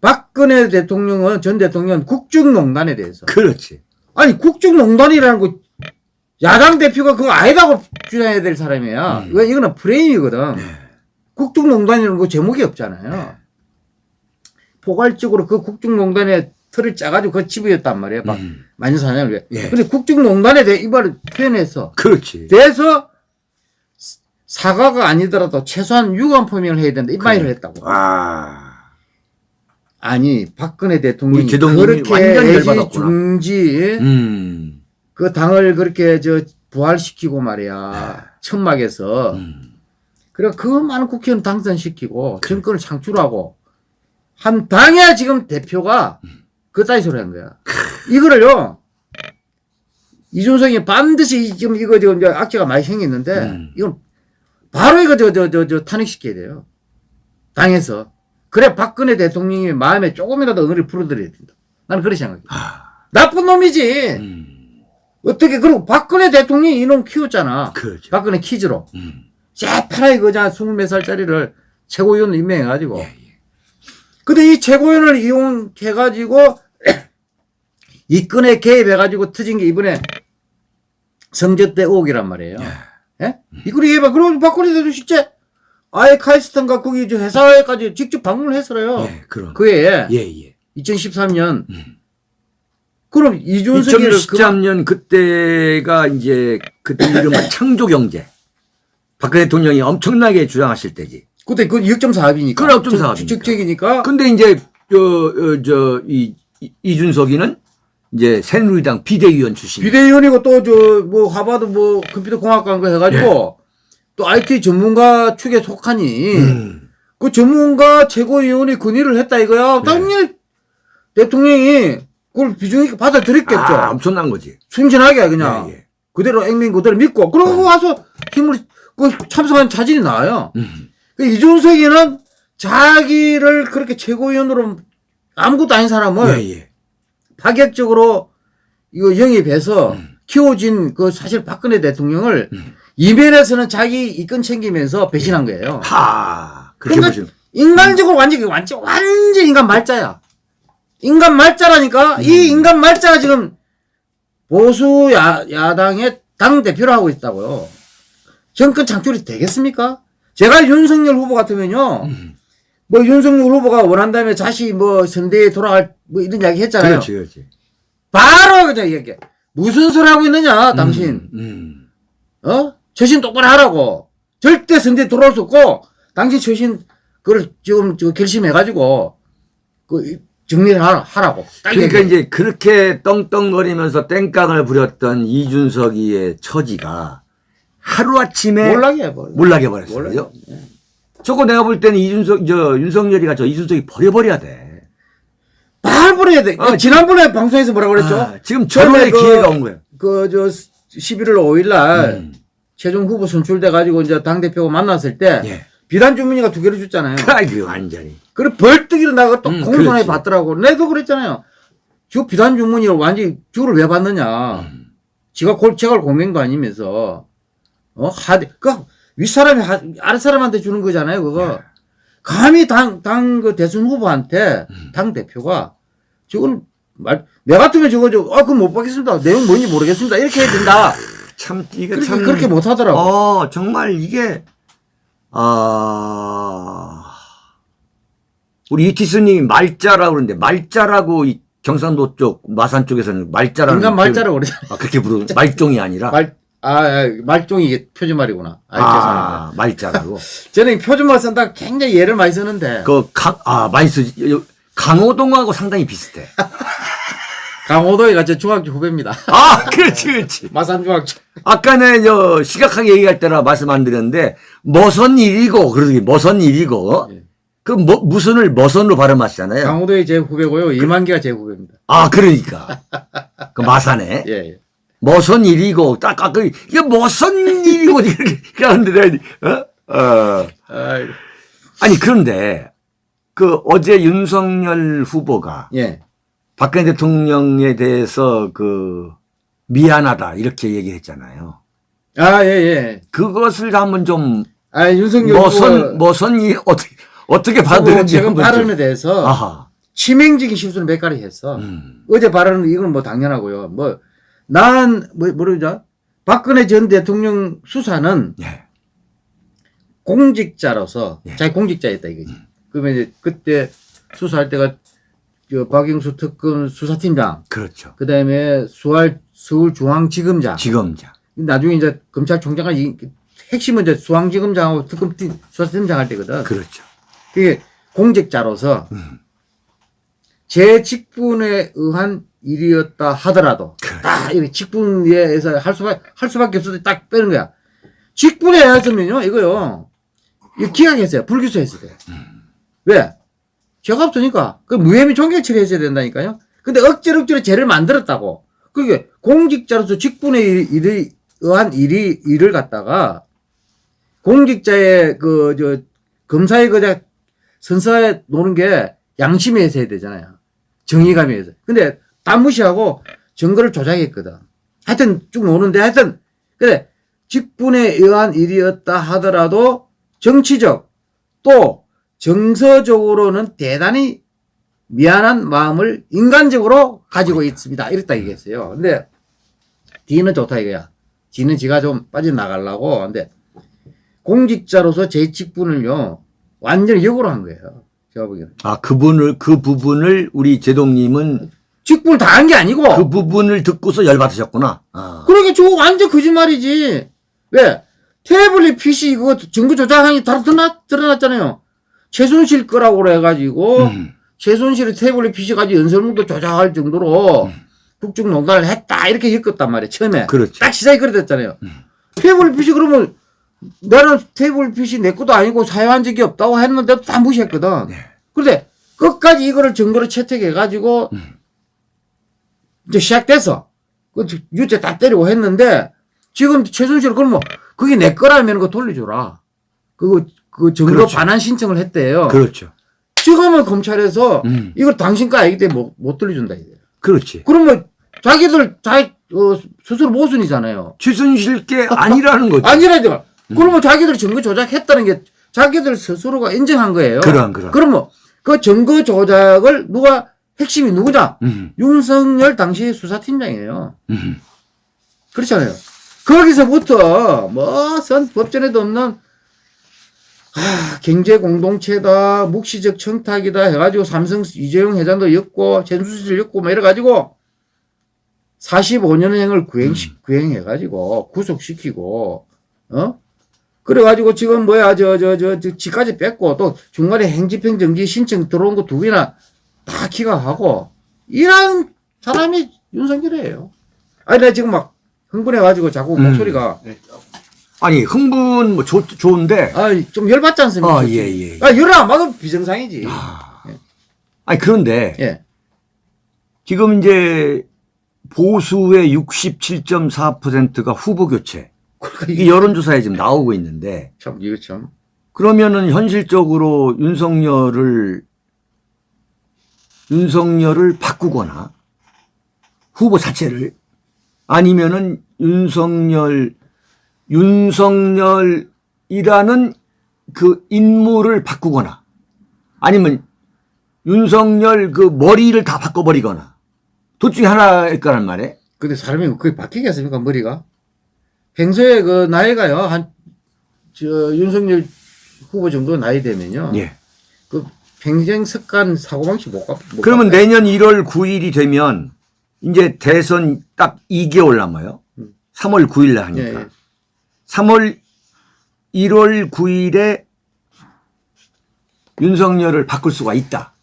S2: 박근혜 대통령은 전 대통령은 국정농단에 대해서
S1: 그렇지.
S2: 아니 국정농단이라는 거 야당 대표가 그거 아니다고 주장해야 될 사람이야.
S1: 음.
S2: 왜 이거는 프레임이거든.
S1: 네.
S2: 국정농단이라는 거 제목이 없잖아요. 포괄적으로 그 국정농단에 틀을 짜가지고 그 집어였단 말이에요. 막
S1: 음.
S2: 만사냥을 왜.
S1: 예.
S2: 근데 국정농단에 대해 이발을 표현해서
S1: 그렇지.
S2: 돼서 사과가 아니더라도 최소한 유감 표명을 해야 된다. 이 말을 했다고.
S1: 아.
S2: 아니 박근혜 대통령이 그렇게
S1: 완전.
S2: 중지
S1: 음.
S2: 그 당을 그렇게 저 부활시키고 말이야 천막에서
S1: 음.
S2: 그래 그 많은 국회의원 당선시키고 정권을 창출하고 한 당의 지금 대표가 그따위 소리 한 거야. 이거를요 이준석이 반드시 이- 지금 이거 지금 이제 악재가 많이 생겼는데
S1: 음.
S2: 이건 바로 이거 저 저 저 저 탄핵시켜야 돼요. 당에서 그래 박근혜 대통령이 마음에 조금이라도 응어리 풀어드려야 된다. 나는 그렇게 생각해.
S1: 아.
S2: 나쁜 놈이지.
S1: 음.
S2: 어떻게 그리고 박근혜 대통령이 이놈 키웠잖아.
S1: 그렇죠.
S2: 박근혜 키즈로.
S1: 음.
S2: 새파랗게 그자 20몇 살짜리를 최고위원 임명해가지고.
S1: 예, 예.
S2: 근데 이 최고위원을 이용해가지고 이 건에 개입해가지고 터진 게 이번에 성저 때 의혹이란 말이에요. 예? 이걸 얘기해봐. 그럼 박근혜 대통령 실제 아예 카이스턴과 거기 저 회사에까지 직접 방문을 했어요.
S1: 예, 그럼.
S2: 그 해에
S1: 예, 예.
S2: 2013년.
S1: 음.
S2: 그럼 이준석이를 그만
S1: 2013년 그때가 이제 그때 이른바 <coughs> 창조경제. 박근혜 대통령이 엄청나게 주장하실 때지.
S2: 그때 그 6.4합이니까.
S1: 그래, 6.4합이니까.
S2: 직책이니까.
S1: 근데 이제 저, 어, 저, 이, 이- 이준석이는 이제 새누리당 비대위원 출신.
S2: 비대위원이고 또 저 뭐 하버드 뭐 컴퓨터 거 해가지고 또 IT 전문가 축에 속하니
S1: 음.
S2: 그 전문가 최고위원이 건의를 했다 이거야. 당연히 대통령이 그걸 비중 있게 받아들였겠죠.
S1: 아, 엄청난 거지.
S2: 순진하게 그냥
S1: 예, 예.
S2: 그대로 액면 그대로 믿고 그러고 와서 힘을 그 참석한 자질이 나와요.
S1: 음.
S2: 그 이준석이는 자기를 그렇게 최고위원으로 아무것도 아닌 사람을
S1: 예, 예.
S2: 파격적으로 이거 영입해서
S1: 음.
S2: 키워진 그 사실 박근혜 대통령을 이면에서는 자기 이권 챙기면서 배신한 거예요.
S1: 하. 그렇게
S2: 그러니까
S1: 보시면.
S2: 인간적으로 완전 완전 완전 인간 말자야. 인간 말자라니까
S1: 음.
S2: 이 인간 말자가 지금 보수 야, 야당의 당 대표를 하고 있다고요. 정권 창출이 되겠습니까? 제가 윤석열 후보 같으면요.
S1: 음.
S2: 뭐 윤석열 후보가 원한다면 다시 뭐 선대에 돌아갈 뭐 이런 이야기 했잖아요.
S1: 그렇지, 그렇지.
S2: 바로 그냥 얘기해. 무슨 소리 하고 있느냐, 당신.
S1: 음.
S2: 어? 처신 똑바로 하라고. 절대 선대 돌아올 수 없고, 당신 처신, 그걸 지금 저 결심해가지고, 그, 정리를 하라, 하라고. 딱
S1: 그러니까
S2: 얘기해.
S1: 이제 그렇게 떵떵거리면서 땡깡을 부렸던 이준석이의 처지가 하루아침에
S2: 몰락해, 몰락.
S1: 몰락해 버렸어요. 저거 내가 볼 때는 이준석, 저, 윤석열이가 저 이준석이 버려버려야 돼.
S2: 발부해야 돼.
S1: 아,
S2: 지난번에 방송에서 뭐라 그랬죠?
S1: 아, 지금
S2: 처음에
S1: 절호의
S2: 그-
S1: 기회가 온 거야.
S2: 그, 저, 11월 5일 날,
S1: 음.
S2: 최종 후보 선출돼가지고 이제 당대표가 만났을 때,
S1: 예.
S2: 비단 주문이가 두 개를 줬잖아요.
S1: 아이고, 완전히.
S2: 그래 벌떡 일어나고 또
S1: 음,
S2: 공손하게. 받더라고. 내도 그랬잖아요. 저 비단 주문이 완전히 저를 왜 받느냐.
S1: 음.
S2: 지가 골, 제가 공명도 아니면서. 어, 하대. 그, 윗사람이 하, 아랫사람한테 주는 거잖아요, 그거. 감히 당, 당, 그 대선 후보한테,
S1: 음.
S2: 당 대표가, 저건, 말, 내 같으면 저거, 저, 아, 그거 못 받겠습니다. 내용 뭔지 모르겠습니다. 이렇게 해야 된다.
S1: 참, 이게
S2: 그렇게,
S1: 참.
S2: 그렇게 못 하더라고.
S1: 어, 정말 이게, 아, 우리 이티스님이 말자라고 그러는데, 말자라고 이 경상도 쪽, 마산 쪽에서는 말자라는.
S2: 인간 말자라고 그러잖아.
S1: 아, 그렇게 부르, <laughs> 말종이 아니라.
S2: 말, 아, 아, 말종이 이게 표준말이구나. 아.
S1: 아, 말자라고. <laughs>
S2: 저는 표준말 쓴다 굉장히 예를 많이 쓰는데
S1: 그, 강, 아, 많이 쓰지. 요- 강호동하고 상당히 비슷해. <laughs>
S2: 강호도이가 제 중학교 후배입니다.
S1: 아, 그렇지, 그렇지. <laughs>
S2: 마산 중학교.
S1: 아까는 저 시각하게 얘기할 때나 말씀 안 드렸는데 머선 일이고 그러기 머선 일이고
S2: 예.
S1: 그 뭐, 무선을 머선으로 발음하시잖아요.
S2: 강호도이 제 후배고요. 이만기가 제 후배입니다.
S1: 아, 그러니까. 그 마산에
S2: 예, 예.
S1: 머선 일이고 딱 아까 이게 머선 일이고 <laughs> 이렇게 하는데 내가 어? 어. 아니 그런데 그 어제 윤석열 후보가
S2: 예.
S1: 박근혜 대통령에 대해서 그 미안하다 이렇게 얘기했잖아요.
S2: 아, 예, 예.
S1: 그것을 한번 좀
S2: 아, 윤석열
S1: 머선
S2: 후보
S1: 머선이 어떻게 어떻게 한번 좀-
S2: 발언에 대해서
S1: 아하.
S2: 치명적인 실수를 몇 가지 했어.
S1: 음.
S2: 어제 발언은 이건 뭐 당연하고요. 뭐, 난, 뭐, 뭐라죠? 박근혜 전 대통령 수사는
S1: 예.
S2: 공직자로서,
S1: 예.
S2: 자기 공직자였다 이거지. 그러면 이제 그때 수사할 때가 그 박영수 특검 수사팀장,
S1: 그렇죠.
S2: 그 다음에 수월, 서울중앙지검장,
S1: 지검장.
S2: 나중에 이제 검찰총장을 이- 핵심은 이제 수왕지검장하고 특검팀 수사팀장 할 때거든.
S1: 그렇죠.
S2: 그게 공직자로서
S1: 음.
S2: 제 직분에 의한 일이었다 하더라도
S1: 그렇죠.
S2: 딱 이렇게 직분에 의해서 할 수밖에 할 수밖에 없어서 딱 빼는 거야. 직분에 의해서면요 이거요 이거 기각했어요 불기소했어야 돼. 왜? 죄가 없으니까 그 무혐의 종결 처리했어야 된다니까요. 근데 억지로 억지로 죄를 만들었다고. 그게 공직자로서 직분에 일- 일이 의한 일이 일을 갖다가 공직자의 그 저 검사의 그저 선서에 노는 게 양심에 있어야 되잖아요. 정의감에 있어. 근데 다 무시하고 증거를 조작했거든. 하여튼 쭉 노는데 하여튼 그래 직분에 의한 일이었다 하더라도 정치적 또 정서적으로는 대단히 미안한 마음을 인간적으로 가지고 있습니다. 이랬다 얘기했어요. 근데 D는 좋다 이거야. G는 지가 좀 빠져나가려고. 근데 공직자로서 제 직분을요, 완전히 역으로 한 거예요. 제가 보기에는.
S1: 아 그분을 그 부분을 우리 제동님은
S2: 직분을 다 한 게 아니고,
S1: 그 부분을 듣고서 열받으셨구나. 아.
S2: 그러니까 저거 완전 거짓말이지. 왜? 태블릿 PC 그거 증거 조작하니 다 드러났, 드러났잖아요. 최순실 거라고 그래가지고,
S1: 음.
S2: 최순실이 태블릿 PC 가지고 연설문도 조작할 정도로 북중 농단을 했다. 이렇게 엮었단 말이에요. 처음에.
S1: 그렇죠.
S2: 딱 시작이 그래 됐잖아요. 태블릿 PC 그러면 나는 태블릿 PC 내 것도 아니고 사용한 적이 없다고 했는데도 다 무시했거든.
S1: 네.
S2: 그런데 끝까지 이거를 증거로 채택해가지고 이제 시작돼서 그 유죄 다 때리고 했는데 지금 최순실 그러면 그게 내 거라면 그거 돌려줘라. 그거 그 증거
S1: 그렇죠.
S2: 반환 신청을 했대요.
S1: 그렇죠.
S2: 지금은 검찰에서
S1: 음.
S2: 이걸 당신 거 아니기 때문에 못, 못 돌려준다 이거예요.
S1: 그렇지.
S2: 그러면 자기들 자기 어, 스스로 모순이잖아요.
S1: 최순실 게 아니라는 거죠.
S2: 아니라니까. 그러면 자기들이 증거 조작했다는 게 자기들 스스로가 인정한 거예요.
S1: 그럼, 그럼.
S2: 그러면 그 증거 조작을 누가 핵심이 누구냐?
S1: 음.
S2: 윤석열 당시 수사팀장이에요.
S1: 음.
S2: 그렇잖아요. 거기서부터 뭐 선 법전에도 없는 아, 경제 공동체다, 묵시적 청탁이다 해가지고 삼성 이재용 회장도 였고, 전수실 였고, 뭐 이래가지고 45년형을 구행, 구행해가지고 구속시키고, 어? 그래가지고 지금 뭐야, 저, 저, 저, 저, 지까지 뺐고, 또 중간에 행집행정지 신청 들어온 거 두 개나 다 기각하고, 이런 사람이 윤석열이에요. 아니, 나 지금 막 흥분해가지고 자꾸
S1: 음.
S2: 목소리가,
S1: 아니 흥분 뭐 좋, 좋은데
S2: 아, 좀 열받지 않습니까?
S1: 아, 예, 예.
S2: 아, 열을 안 받으면 비정상이지.
S1: 아니 그런데
S2: 예.
S1: 지금 이제 보수의 67.4%가 후보 교체
S2: 그러니까
S1: 이게 여론조사에 지금 나오고 있는데
S2: 참, 이거 참.
S1: 그러면은 현실적으로 윤석열을 윤석열을 바꾸거나 후보 자체를 아니면은 윤석열 윤석열이라는 그 인물을 바꾸거나 아니면 윤석열 그 머리를 다 바꿔버리거나 둘 중에 하나일 거란 말이에요.
S2: 근데 사람이 그게 바뀌겠습니까, 머리가? 평소에 그 나이가요, 한, 저, 윤석열 후보 정도 나이 되면요.
S1: 예.
S2: 그 평생 습관 사고방식 못 가. 못
S1: 그러면
S2: 바꿔요.
S1: 내년 1월 9일이 되면 이제 대선 딱 2개월 남아요. 3월 9일 날
S2: 예,
S1: 하니까.
S2: 예.
S1: 3월 1월 9일에 윤석열을 바꿀 수가 있다.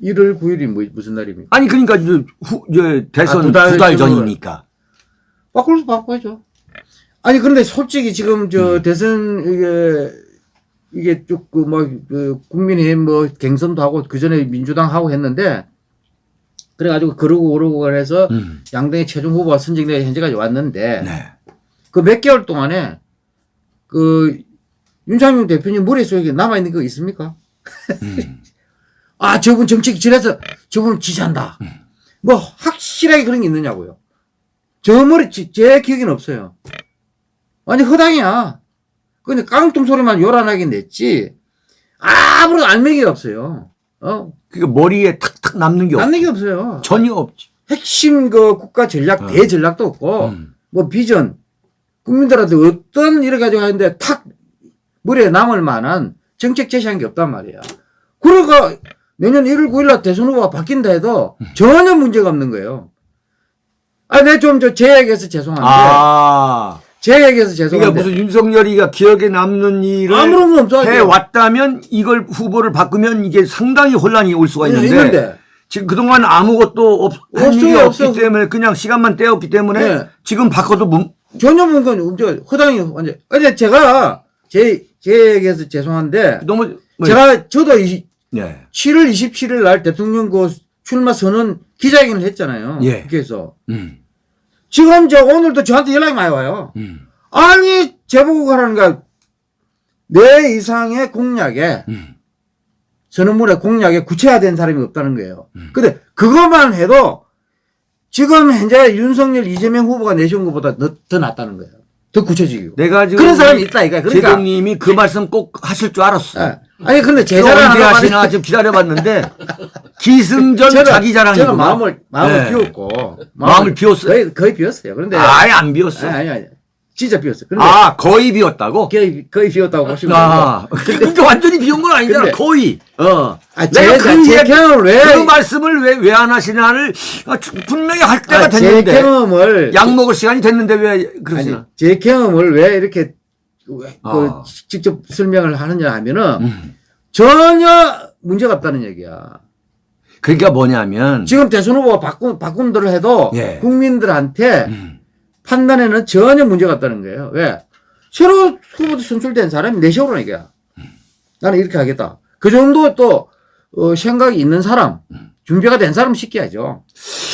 S2: 1월 9일이 뭐, 무슨 날입니까?
S1: 아니 그러니까 이제 후, 이제 대선
S2: 아,
S1: 두두달 전이니까.
S2: 바꿀 수 바꿔야죠. 아니 그런데 솔직히 지금 저 대선 이게 이게 쭉그막그 국민의힘 뭐 갱선도 하고 그 전에 민주당 하고 했는데 그래가지고 그러고 그러고 그래서
S1: 음.
S2: 양당의 최종 후보가 선정돼 현재까지 왔는데
S1: 네.
S2: 그몇 개월 동안에 그 윤창용 대표님 머릿속에 남아 있는 거 있습니까?
S1: 음. <laughs>
S2: 아 저분 정책 지내서 저분 지지한다. 뭐 확실하게 그런 게 있느냐고요. 저 머리 지- 제 기억에는 없어요. 완전 허당이야. 근데 깡통 소리만 요란하게 냈지 아무런 알맹이가 없어요. 어
S1: 그러니까 머리에 탁탁 남는 게 없,
S2: 남는 게 없어요.
S1: 전혀 없지.
S2: 핵심 그 국가 전략
S1: 어.
S2: 대전략도 없고
S1: 음.
S2: 뭐 비전 국민들한테 어떤 일을 가지고 하는데 탁 머리에 남을 만한 정책 제시한 게 없단 말이야. 그러니까 내년 1월 9일 날 대선 후보가 바뀐다 해도 전혀 문제가 없는 거예요. 아, 내 좀 저제 얘기해서 죄송한데
S1: 아.
S2: 제 얘기해서
S1: 그러니까
S2: 죄송한데
S1: 무슨 윤석열이가 기억에 남는 일을
S2: 아무런 거 없어.
S1: 해 왔다면 이걸 후보를 바꾸면 이게 상당히 혼란이 올 수가 있는데,
S2: 있는데
S1: 지금 그동안 아무것도 없, 한
S2: 없어요,
S1: 없기
S2: 없어.
S1: 때문에 그냥 시간만 때웠기 때문에
S2: 네.
S1: 지금 바꿔도 문,
S2: 전혀 뭔가 저 허당이 완전. 근데 제가 제 제 얘기해서 죄송한데
S1: 너무 뭐,
S2: 제가 저도 이,
S1: 네.
S2: 7월 27일 날 대통령 그 출마 선언 기자회견을 했잖아요.
S1: 예.
S2: 국회에서.
S1: 음,
S2: 지금 저 오늘도 저한테 연락이 많이 와요.
S1: 음,
S2: 아니 제보고 가라는 거야. 내 이상의 공약에
S1: 음.
S2: 선언문에 공약에 구체화된 사람이 없다는 거예요.
S1: 음.
S2: 근데 그것만 해도 지금 현재 윤석열 이재명 후보가 내세운 것보다 더, 더 낫다는 거예요. 더 구체적이고.
S1: 내가 지금
S2: 그런 사람이 있다 이거야. 그러니까
S1: 제동님이 그 말씀 꼭 하실 줄 알았어.
S2: 예. 아니 근데
S1: 제또
S2: 자랑
S1: 언제
S2: 하나
S1: 하시나 지금 기다려봤는데 <laughs> 기승전 자기 자랑이구나.
S2: 저는 마음을 마음을
S1: 네.
S2: 비웠고
S1: 마음을 비웠어요?
S2: 거의 거의 비웠어요. 그런데
S1: 아예 안 비웠어.
S2: 아니 아니 아니 진짜 비웠어요. 그런데
S1: 아 거의 비웠다고?
S2: 거의 거의 비웠다고 보시면
S1: 아, 그게 <laughs> 완전히 비운 건 아니잖아.
S2: 근데-
S1: 거의. 어.
S2: 아,
S1: 내가
S2: 제,
S1: 그
S2: 제 경험을 왜,
S1: 그 말씀을 왜 왜 안 하시나를 아, 주- 분명히 할 때가
S2: 아, 제
S1: 됐는데
S2: 경험을,
S1: 약 먹을 시간이 됐는데 왜
S2: 아니,
S1: 그러시나?
S2: 제 경험을 왜 이렇게, 왜 그,
S1: 아.
S2: 직접 설명을 하느냐 하면은,
S1: 음.
S2: 전혀 문제가 없다는 얘기야.
S1: 그러니까 뭐냐면
S2: 지금 대선 후보가 바꾼, 바꾼들 해도,
S1: 예.
S2: 국민들한테
S1: 음.
S2: 판단에는 전혀 문제가 없다는 거예요. 왜? 새로 후보도 선출된 사람이 내세우라는 얘기야. 나는 이렇게 하겠다. 그 정도 또, 어, 생각이 있는 사람, 준비가 된 사람 시켜야죠.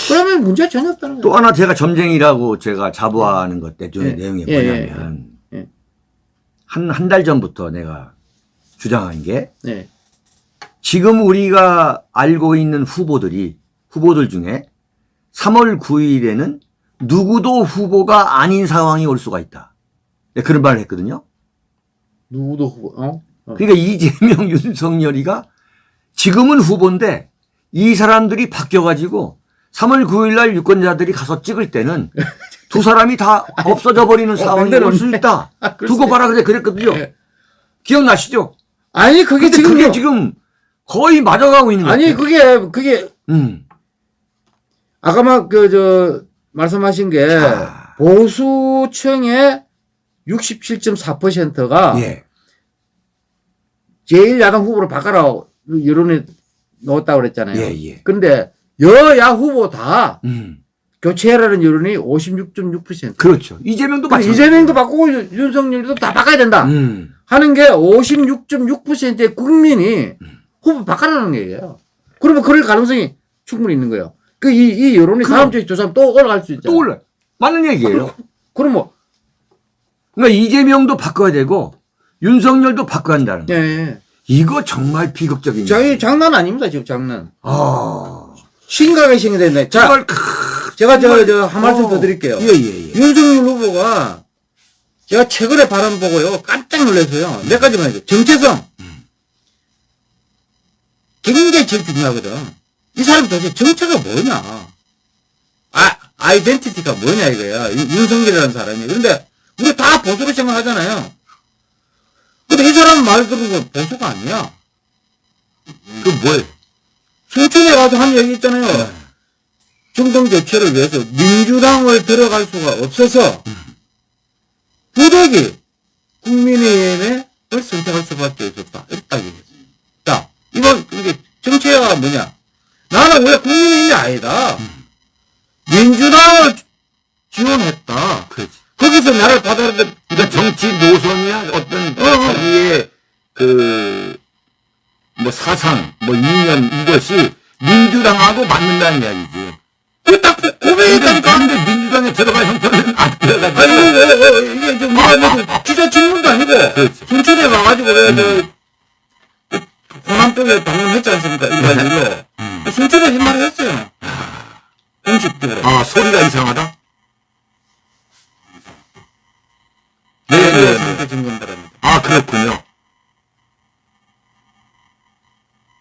S2: 그러면 문제 전혀 없다는 거예요.
S1: 또 하나 제가 점쟁이라고 제가 자부하는 것 내-
S2: 예.
S1: 내용이
S2: 예,
S1: 뭐냐면
S2: 예, 예.
S1: 한 한 달 전부터 내가 주장한 게
S2: 네.
S1: 지금 우리가 알고 있는 후보들이 후보들 중에 3월 9일에는 누구도 후보가 아닌 상황이 올 수가 있다. 네, 그런 말을 했거든요.
S2: 누구도 후보, 어? 어.
S1: 그러니까 이재명, <laughs> 윤석열이가 지금은 후보인데 이 사람들이 바뀌어가지고 3월 9일 날 유권자들이 가서 찍을 때는 <laughs> 두 사람이 다 없어져 버리는 상황이
S2: 근데
S1: 올수 있다. 두고 봐라 그래 그랬거든요.
S2: 예.
S1: 기억나시죠?
S2: 아니, 그게 지금,
S1: 그게 지금 거의 맞아가고 있는 거예요.
S2: 아니, 그게, 그게,
S1: 음.
S2: 아까 막, 그, 저, 말씀하신 게,
S1: 자.
S2: 보수층의 67.4%가
S1: 예.
S2: 제1야당 후보로 바꿔라 여론에 넣었다고 그랬잖아요.
S1: 예, 예.
S2: 근데 여야 후보 다
S1: 음.
S2: 교체해라는 여론이 56.6%.
S1: 그렇죠. 이재명도
S2: 근데
S1: 마찬가지.
S2: 이재명도 바꾸고 윤- 윤석열도 다 바꿔야 된다
S1: 음.
S2: 하는 게 56.6%의 국민이 후보 바꿔라는 얘기예요. 그러면 그럴 가능성이 충분히 있는 거예요. 그 이 이 여론이
S1: 그럼.
S2: 다음 주에 조사하면 또 올라갈 수 있잖아요.
S1: 또 올라. 맞는 얘기예요.
S2: 그럼 뭐
S1: 그러니까 이재명도 바꿔야 되고 윤석열도 바꿔야 한다는 거.
S2: 예. 예.
S1: 이거 정말 비극적인
S2: 자, 장난 아닙니다, 지금 장난.
S1: 아.
S2: 심각하게 생각됐네. 자,
S1: 크-
S2: 제가 저, 저, 한 말씀
S1: 어.
S2: 더 드릴게요.
S1: 예, 예, 예.
S2: 윤석열 후보가 제가 최근에 발언 보고요, 깜짝 놀라서요. 몇 가지만 해줘. 정체성. 굉장히 제일 중요하거든. 이 사람 도대체 정체가 뭐냐. 아, 아이덴티티가 뭐냐 이거야. 윤- 윤석열이라는 사람이. 그런데 우리 다 보수로 생각하잖아요. 근데 이 사람 말 들으면 보수가 아니야.
S1: 그 뭐예요?
S2: 순천에 가서 한 얘기 있잖아요.
S1: 네.
S2: 정권 교체를 위해서 민주당을 들어갈 수가 없어서 부득이 국민의힘을 선택할 수밖에 없었다. 딱 얘기했어요. 자, 이건 이게 정체가 뭐냐? 나는 왜 국민의힘이 아니다. 민주당을 지원했다.
S1: 그렇지.
S2: 거기서 나를 받아들여
S1: 그러니까 정치 노선이야 어떤 자기의 그 뭐 사상, 뭐 이념 이것이 민주당하고 맞는다는 이야기지.
S2: 그딱 고백이
S1: 근데. 근데 민주당에 들어갈 형편은 안 들어가지.
S2: 아니, 어, 어, 이게 좀, 뭐가, 뭐, 기자 질문도 아니고,
S1: 그렇지.
S2: 순천에 와가지고, 왜, 저, 호남 쪽에 방문했지 않습니까? 이가지고. 순천에 한 말을 했어요. 공식적으로.
S1: 아 소리가 이상하다.
S2: 네,
S1: 네, 네, 네.
S2: 상태 증거입니다.
S1: 아 그렇군요.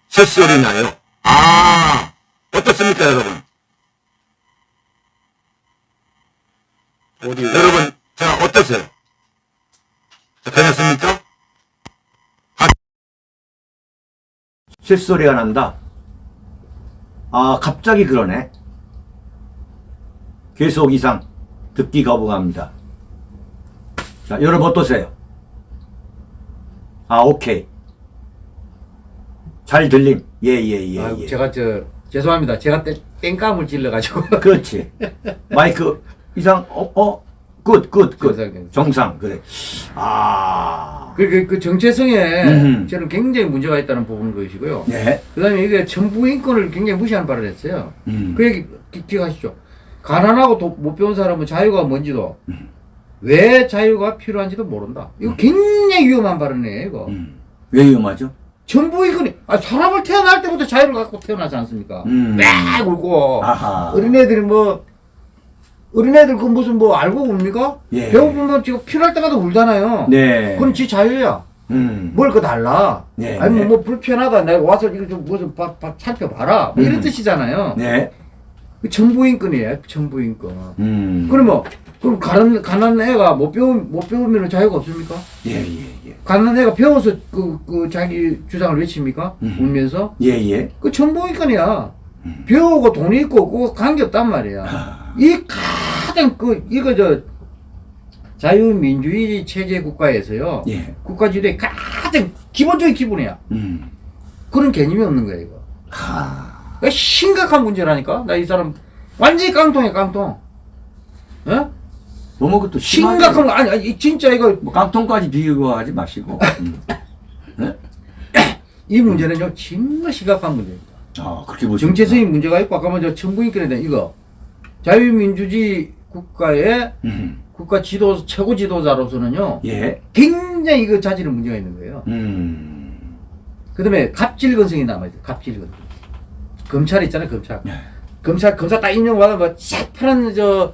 S1: 새소리 나요. 아 어떻습니까 여러분?
S2: 어디,
S1: 여러분 자 어떠세요? 자, 괜찮습니까? 아, 쇳소리가 난다. 아 갑자기 그러네. 계속 이상 듣기 거부합니다. 자 여러분 어떠세요? 아 오케이. 잘 들림. 예 예 예
S2: 아이고,
S1: 예.
S2: 제가 저, 죄송합니다. 제가 땡, 땡감을 찔러가지고.
S1: 그렇지. 마이크 이상 어 어. good good good.
S2: 정상,
S1: 정상 그래. 아.
S2: 그, 그, 그 정체성에
S1: 음흠.
S2: 저는 굉장히 문제가 있다는 부분 것이고요.
S1: 네.
S2: 그 다음에 이게 천부 인권을 굉장히 무시하는 발언을 했어요.
S1: 음.
S2: 그 얘기 기, 기억하시죠? 가난하고 도- 못 배운 사람은 자유가 뭔지도,
S1: 음.
S2: 왜 자유가 필요한지도 모른다. 이거 굉장히 위험한 발언이에요, 이거.
S1: 음. 왜 위험하죠?
S2: 천부 인권이, 아, 사람을 태어날 때부터 자유를 갖고 태어나지 않습니까?
S1: 음.
S2: 막 울고,
S1: 아하.
S2: 어린애들이 뭐, 어린애들 그 무슨 뭐 알고 웁니까?
S1: 예.
S2: 배고프면 지금 필요할 때마다 울잖아요.
S1: 네.
S2: 그건 지 자유야.
S1: 음.
S2: 뭘그 달라.
S1: 네,
S2: 아니 뭐,
S1: 네.
S2: 뭐 불편하다. 내가 와서 이거 좀 무슨 밥, 밥 살펴봐라. 뭐 이런
S1: 음.
S2: 뜻이잖아요.
S1: 네.
S2: 그 정부인권이에요. 정부인권.
S1: 음.
S2: 그러면 그럼 가난 가난 애가 못 배우 못 배우면 자유가 없습니까?
S1: 예, 예, 예.
S2: 가난 애가 배워서 그, 그 자기 주장을 외칩니까?
S1: 음.
S2: 울면서
S1: 예, 예.
S2: 그 정부인권이야. 배우고 돈이 있고 그거 관계 없단 말이야.
S1: 아.
S2: 이 가장 그 이거 저 자유민주주의 체제 국가에서요.
S1: 예.
S2: 국가주의의 가장 기본적인 기본이야.
S1: 음.
S2: 그런 개념이 없는 거야 이거.
S1: 하.
S2: 이거 심각한 문제라니까. 나 이 사람 완전히 깡통이야 깡통. 어?
S1: 너무 그것도 심하게
S2: 심각한 거 아니 아니 진짜 이거
S1: 뭐 깡통까지 비교하지 마시고. 음. <laughs>
S2: 이 문제는요 정말 심각한 문제입니다.
S1: 아, 그렇게 보시면
S2: 정체성이 문제가 있고 아까 먼저 정부인권에 대한 이거 자유민주주의 국가의
S1: 음.
S2: 국가 지도 최고 지도자로서는요
S1: 예.
S2: 굉장히 이거 자질은 문제가 있는 거예요.
S1: 음.
S2: 그다음에 갑질건성이 남아 있어요. 갑질건성. 검찰 있잖아요, 검찰.
S1: 네.
S2: 검찰, 검사 딱 임명받아, 뭐, 새파란, 저,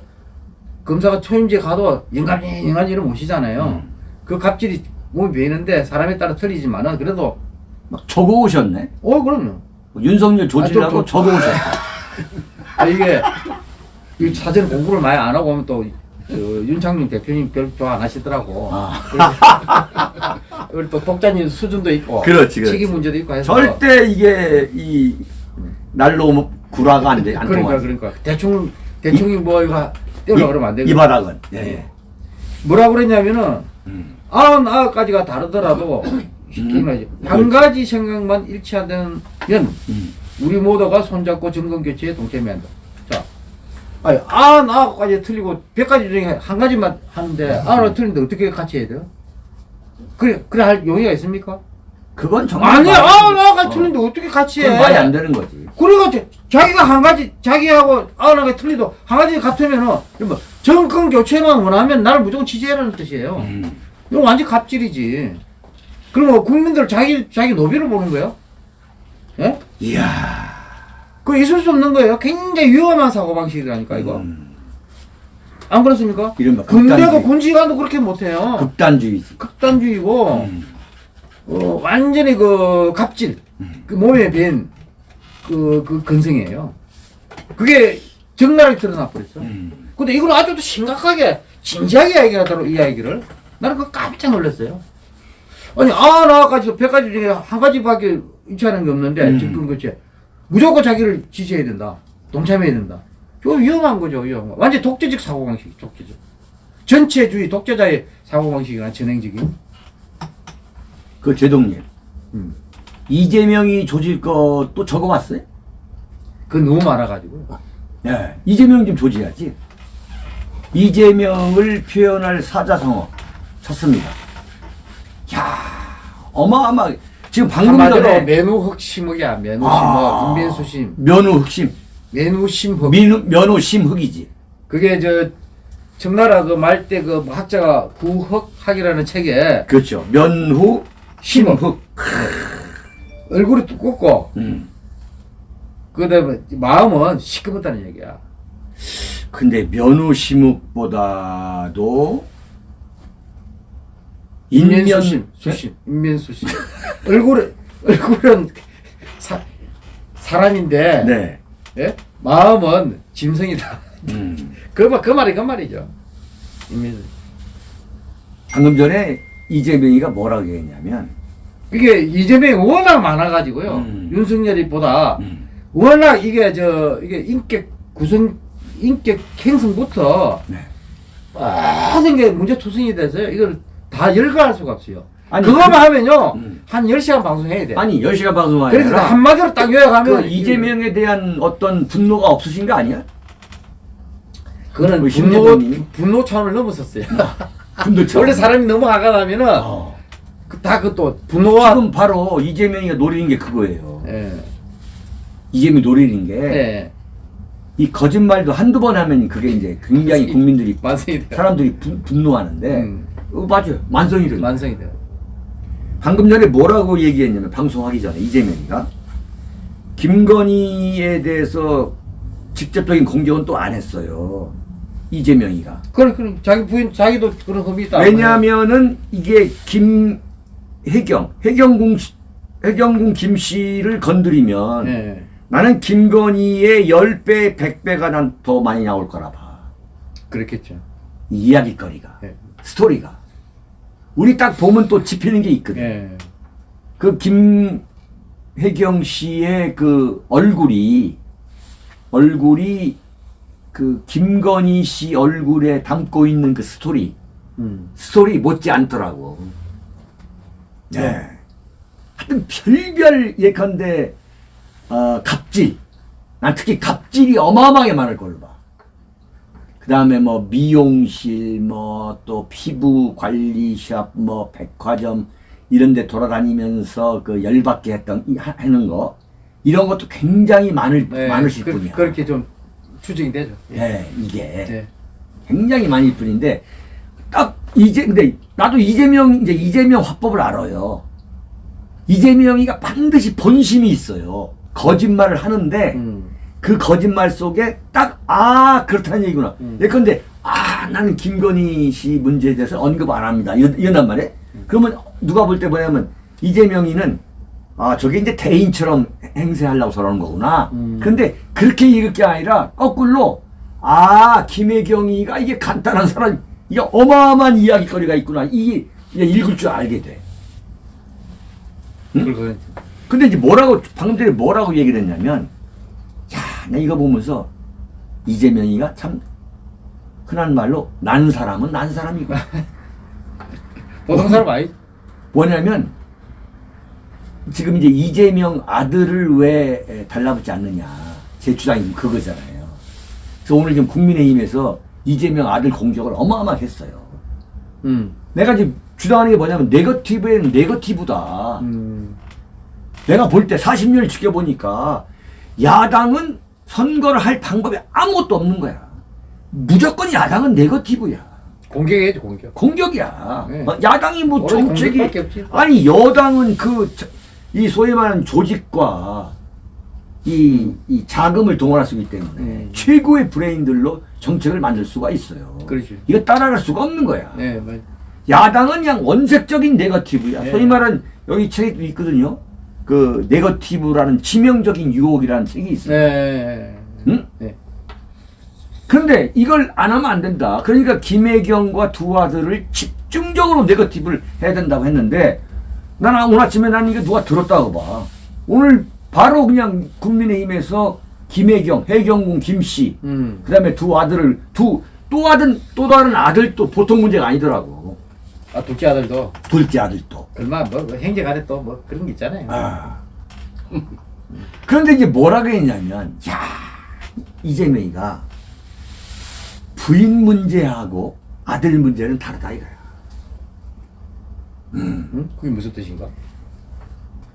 S2: 검사가 초임제 가도 영감이, 영감이 이런 모시잖아요.
S1: 음.
S2: 그 갑질이 몸이 베이는데 사람에 따라 틀리지만은 그래도,
S1: 막 적어 오셨네.
S2: 어, 그럼요.
S1: 윤석열 조질라고
S2: 아, 좀-
S1: 적어 오셨어. <laughs>
S2: 아, 이게, 이 사전 공부를 많이 안 하고 오면 또, 그 윤창룡 대표님 별 좋아 안 하시더라고.
S1: 아.
S2: 우리 또 독자님 수준도 있고.
S1: 그렇지, 그렇지.
S2: 시기 문제도 있고 해서.
S1: 절대 이게 이 날로 뭐 구라가 안 돼. 안
S2: 그러니까
S1: 통하지.
S2: 그러니까 대충 대충이 뭐 이거 떼려 그러면 안 되고
S1: 이 바닥은. 예.
S2: 예. 뭐라 그랬냐면은
S1: 음.
S2: 아흔 아홉까지가 다르더라도 <laughs> 쉽게
S1: 음.
S2: 말하지 한 가지 생각만 일치하면
S1: 음.
S2: 우리 모두가 손잡고 정권 교체에 동참해야 한다. 자, 아니 아흔 아홉까지 틀리고 백 가지 중에 한 가지만 하는데 아흔 아홉 틀린데 어떻게 같이 해야 돼요? 그래 그래 할 용의가 있습니까?
S1: 그건 정말
S2: 아니야
S1: 말이-
S2: 아흔 아홉까지
S1: 어.
S2: 틀린데 어 떻게 같이 해?
S1: 말이 안 되는 거지.
S2: 그래가 자기가 한 가지 자기하고 아흔하게 틀리도 한 가지 같으면은 뭐 정권 교체만 원하면 나를 무조건 지지해라는 뜻이에요.
S1: 음.
S2: 이거 완전 갑질이지. 그러면 국민들 자기 자기 노비를 보는 거예요? 예?
S1: 이야.
S2: 그 있을 수 없는 거예요. 굉장히 위험한 사고 방식이라니까 이거.
S1: 음.
S2: 안 그렇습니까?
S1: 이른바
S2: 군대도. 군지관도 그렇게 못해요.
S1: 극단주의지.
S2: 극단주의고
S1: 음.
S2: 어, 완전히 그 갑질, 그 몸에 밴 그, 그 근성이에요. 그게 적나라하게 드러나 버렸어.
S1: 음.
S2: 근데 이걸 아주 또 심각하게, 진지하게 이야기하도록 이 이야기를. 나는 그거 깜짝 놀랐어요. 아니, 아, 나까지 백 가지 중에 한 가지밖에 일치하는 게 없는데,
S1: 음.
S2: 지금 그치. 무조건 자기를 지지해야 된다. 동참해야 된다. 저 위험한 거죠, 위험한 거. 완전 독재적 사고방식, 독재적. 전체주의 독재자의 사고방식이나 전행적인.
S1: 그 제동님.
S2: 음.
S1: 이재명이 조질 것도 적어봤어요?
S2: 그 너무 많아가지고.
S1: 예, 이재명 좀 조지해야지. 이재명을 표현할 사자성어 쳤습니다. 야 어마어마하게. 지금 방금 전에
S2: 매누흑심흑이야. 매누심흑.
S1: 아.
S2: 인민수 심.
S1: 면호 흑심,
S2: 매누심흑.
S1: 민우, 면호 심흑이지.
S2: 그게 저 청나라 그 말 때 그 학자가 구흑학이라는 책에
S1: 그렇죠. 면후 심흑.
S2: 얼굴이 두껍고
S1: 음.
S2: 그다음에 마음은 시커멓다는 얘기야.
S1: 근데 면후 심흑보다도 인면
S2: 인면 수심, 수심, 인면 수심. 얼굴은 얼굴은 사, 사람인데
S1: 네.
S2: 예? 마음은 짐승이다.
S1: 음. <laughs>
S2: 그, 말- 그 말이 그 말이죠. 인면.
S1: 방금 전에 이재명이가 뭐라고 얘기했냐면
S2: 이게 이재명이 워낙 많아가지고요.
S1: 음.
S2: 윤석열이보다
S1: 음.
S2: 워낙 이게 저 이게 인격 구성 인격 행성부터
S1: 네.
S2: 모든 게 문제 투성이 돼서요. 이걸 다 열거할 수가 없어요.
S1: 아니,
S2: 그거만
S1: 그-
S2: 하면요.
S1: 음.
S2: 한 10시간 방송해야 돼.
S1: 아니 10시간 방송하니라
S2: 그래서 한마디로 딱 요약하면
S1: 그 이재명에 대한 어떤 분노가 없으신 거 아니야?
S2: 그거는
S1: 그
S2: 분노? 분노 차원을 넘었었어요. <laughs>
S1: 분노처럼.
S2: 원래 사람이 넘어가가 나면은
S1: 어.
S2: 그 다그또 분노와
S1: 지금 바로 이재명이가 노리는 게 그거예요.
S2: 예.
S1: 이재명이 노리는 게이
S2: 예.
S1: 거짓말도 한두 번 하면 그게 이제 굉장히 국민들이
S2: 돼.
S1: 사람들이 분, 분노하는데
S2: 음.
S1: 어, 맞아요. 만성이 들
S2: 만성이 돼.
S1: 방금 전에 뭐라고 얘기했냐면 방송하기 전에 이재명이가 김건희에 대해서 직접적인 공격은 또 안 했어요. 이재명이가.
S2: 그래 그래 자기 부인 자기도 그런 흠이 있다.
S1: 왜냐하면은 이게 김혜경, 해경궁, 씨- 해경궁 김 씨를 건드리면
S2: 예.
S1: 나는 김건희의 10배, 100배가 난 더 많이 나올 거라 봐.
S2: 그렇겠죠.
S1: 이 이야기거리가.
S2: 예.
S1: 스토리가. 우리 딱 보면 또 짚히는 게 있거든.
S2: 예.
S1: 그 김혜경 씨의 그 얼굴이 얼굴이 그 김건희 씨 얼굴에 담고 있는 그 스토리
S2: 음.
S1: 스토리 못지 않더라고. 네. 하여튼 별별 예컨대 어, 갑질. 난 특히 갑질이 어마어마하게 많을 걸로 봐. 그 다음에 뭐 미용실, 뭐 또 피부 관리샵, 뭐 백화점 이런 데 돌아다니면서 그 열받게 했던, 하- 하는 거. 이런 것도 굉장히 많을,
S2: 네,
S1: 많으실
S2: 그,
S1: 분이야.
S2: 그렇게 좀 추정이 되죠.
S1: 예, 이게.
S2: 네.
S1: 굉장히 많을 뿐인데 딱 이제 근데 나도 이재명 이제 이재명 화법을 알아요. 이재명이가 반드시 본심이 있어요. 거짓말을 하는데
S2: 음.
S1: 그 거짓말 속에 딱 아 그렇다는 얘기구나.
S2: 음.
S1: 예컨대 아 나는 김건희 씨 문제에 대해서 언급 안 합니다. 이런, 이런단 말이에요. 그러면 누가 볼 때 뭐냐면 이재명이는 아 저게 이제 대인처럼 행세하려고 저러는 거구나.
S2: 음.
S1: 그런데 그렇게 읽을 게 아니라 거꾸로 아 김혜경이가 이게 간단한 사람 이게 어마어마한 이야기거리가 있구나. 이게 읽을 줄 알게 돼.
S2: 그걸
S1: 근데 이제 뭐라고 방금 전에 뭐라고 얘기를 했냐면 야, 나 이거 보면서 이재명이가 참 흔한 말로 난 사람은 난 사람이고 <laughs>
S2: 보통 사람 아니.
S1: 뭐냐면 지금 이제 이재명 아들을 왜 에, 달라붙지 않느냐 제 주장이 그거잖아요. 그래서 오늘 지금 국민의힘에서 이재명 아들 공격을 어마어마하게 했어요.
S2: 음.
S1: 내가 지금 주장하는 게 뭐냐면 네거티브에는 네거티브다.
S2: 음.
S1: 내가 볼 때 40년을 지켜보니까 야당은 선거를 할 방법이 아무것도 없는 거야. 무조건 야당은 네거티브야.
S2: 공격해야죠 공격.
S1: 공격이야.
S2: 네.
S1: 어, 야당이 뭐 정책이. 아니 여당은 그 이 소위 말하는 조직과 이, 이 자금을 동원할 수 있기 때문에
S2: 음.
S1: 최고의 브레인들로 정책을 만들 수가 있어요.
S2: 그렇지.
S1: 이거 따라갈 수가 없는 거야.
S2: 네, 맞.
S1: 야당은 그냥 원색적인 네거티브야.
S2: 네.
S1: 소위 말하는 여기 책에도 있거든요. 그 네거티브라는 치명적인 유혹이라는 책이 있어요.
S2: 네.
S1: 응?
S2: 네.
S1: 그런데 이걸 안 하면 안 된다. 그러니까 김혜경과 두 아들을 집중적으로 네거티브를 해야 된다고 했는데 나는 오늘 아침에 나는 이게 누가 들었다고 봐. 오늘 바로 그냥 국민의힘에서 김혜경, 해경궁 김씨,
S2: 음.
S1: 그 다음에 두 아들을 두또 아들 또 다른 아들도 보통 문제가 아니더라고.
S2: 아 둘째 아들도
S1: 둘째 아들도.
S2: 얼마 뭐, 뭐 행정 안에 또 뭐 그런 게 있잖아요.
S1: 아. 그런데 이제 뭐라고 했냐면, 야 이재명이가 부인 문제하고 아들 문제는 다르다 이거야.
S2: 응? 그게 무슨 뜻인가?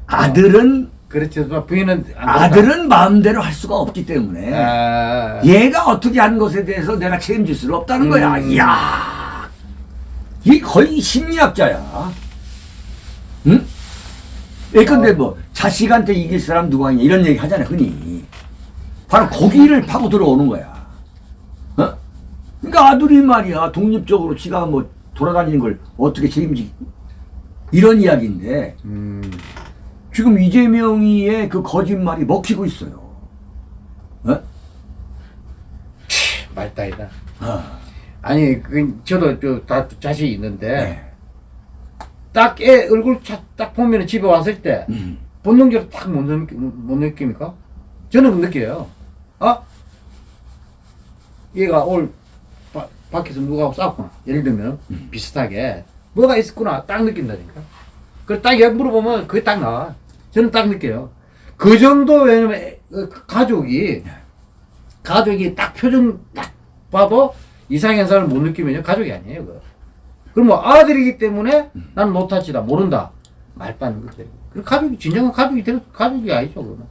S1: 아들은
S2: 그렇지. 부인은 안
S1: 아들은 마음대로 할 수가 없기 때문에.
S2: 아,
S1: 얘가 어떻게 하는 것에 대해서 내가 책임질 수는 없다는 거야.
S2: 음.
S1: 이야, 이 거의 심리학자야. 응? 예컨대 뭐 자식한테 이길 사람 누가 있냐 이런 얘기 하잖아 흔히. 바로 거기를 파고 들어오는 거야. 어? 그러니까 아들이 말이야 독립적으로 지가 뭐 돌아다니는 걸 어떻게 책임지 이런 이야기인데
S2: 음.
S1: 지금 이재명이의 그 거짓말이 먹히고 있어요. 어?
S2: 말다이다.
S1: 어.
S2: 아니, 그 저도 저다 자식이 있는데
S1: 네.
S2: 딱애 얼굴 차- 딱 보면 집에 왔을 때
S1: 음.
S2: 본능적으로 딱 못 느끼, 못 느낍니까? 저는 그 느껴요. 아, 얘가 오늘 바, 밖에서 누구하고 싸웠구나. 예를 들면 비슷하게 뭐가 있었구나 딱 느낀다니까. 그걸 딱얘 물어보면 그게 딱 나와. 저는 딱 느껴요. 그 정도 왜냐면 애- 그 가족이 가족이 딱 표정 딱 봐도 이상현상을 못 느끼면 가족이 아니에요. 그거. 그럼 뭐 아들이기 때문에 난 노타치다 모른다 말빠는 거죠. 그 가족이 진정한 가족이 될 가족이 아니죠. 그거는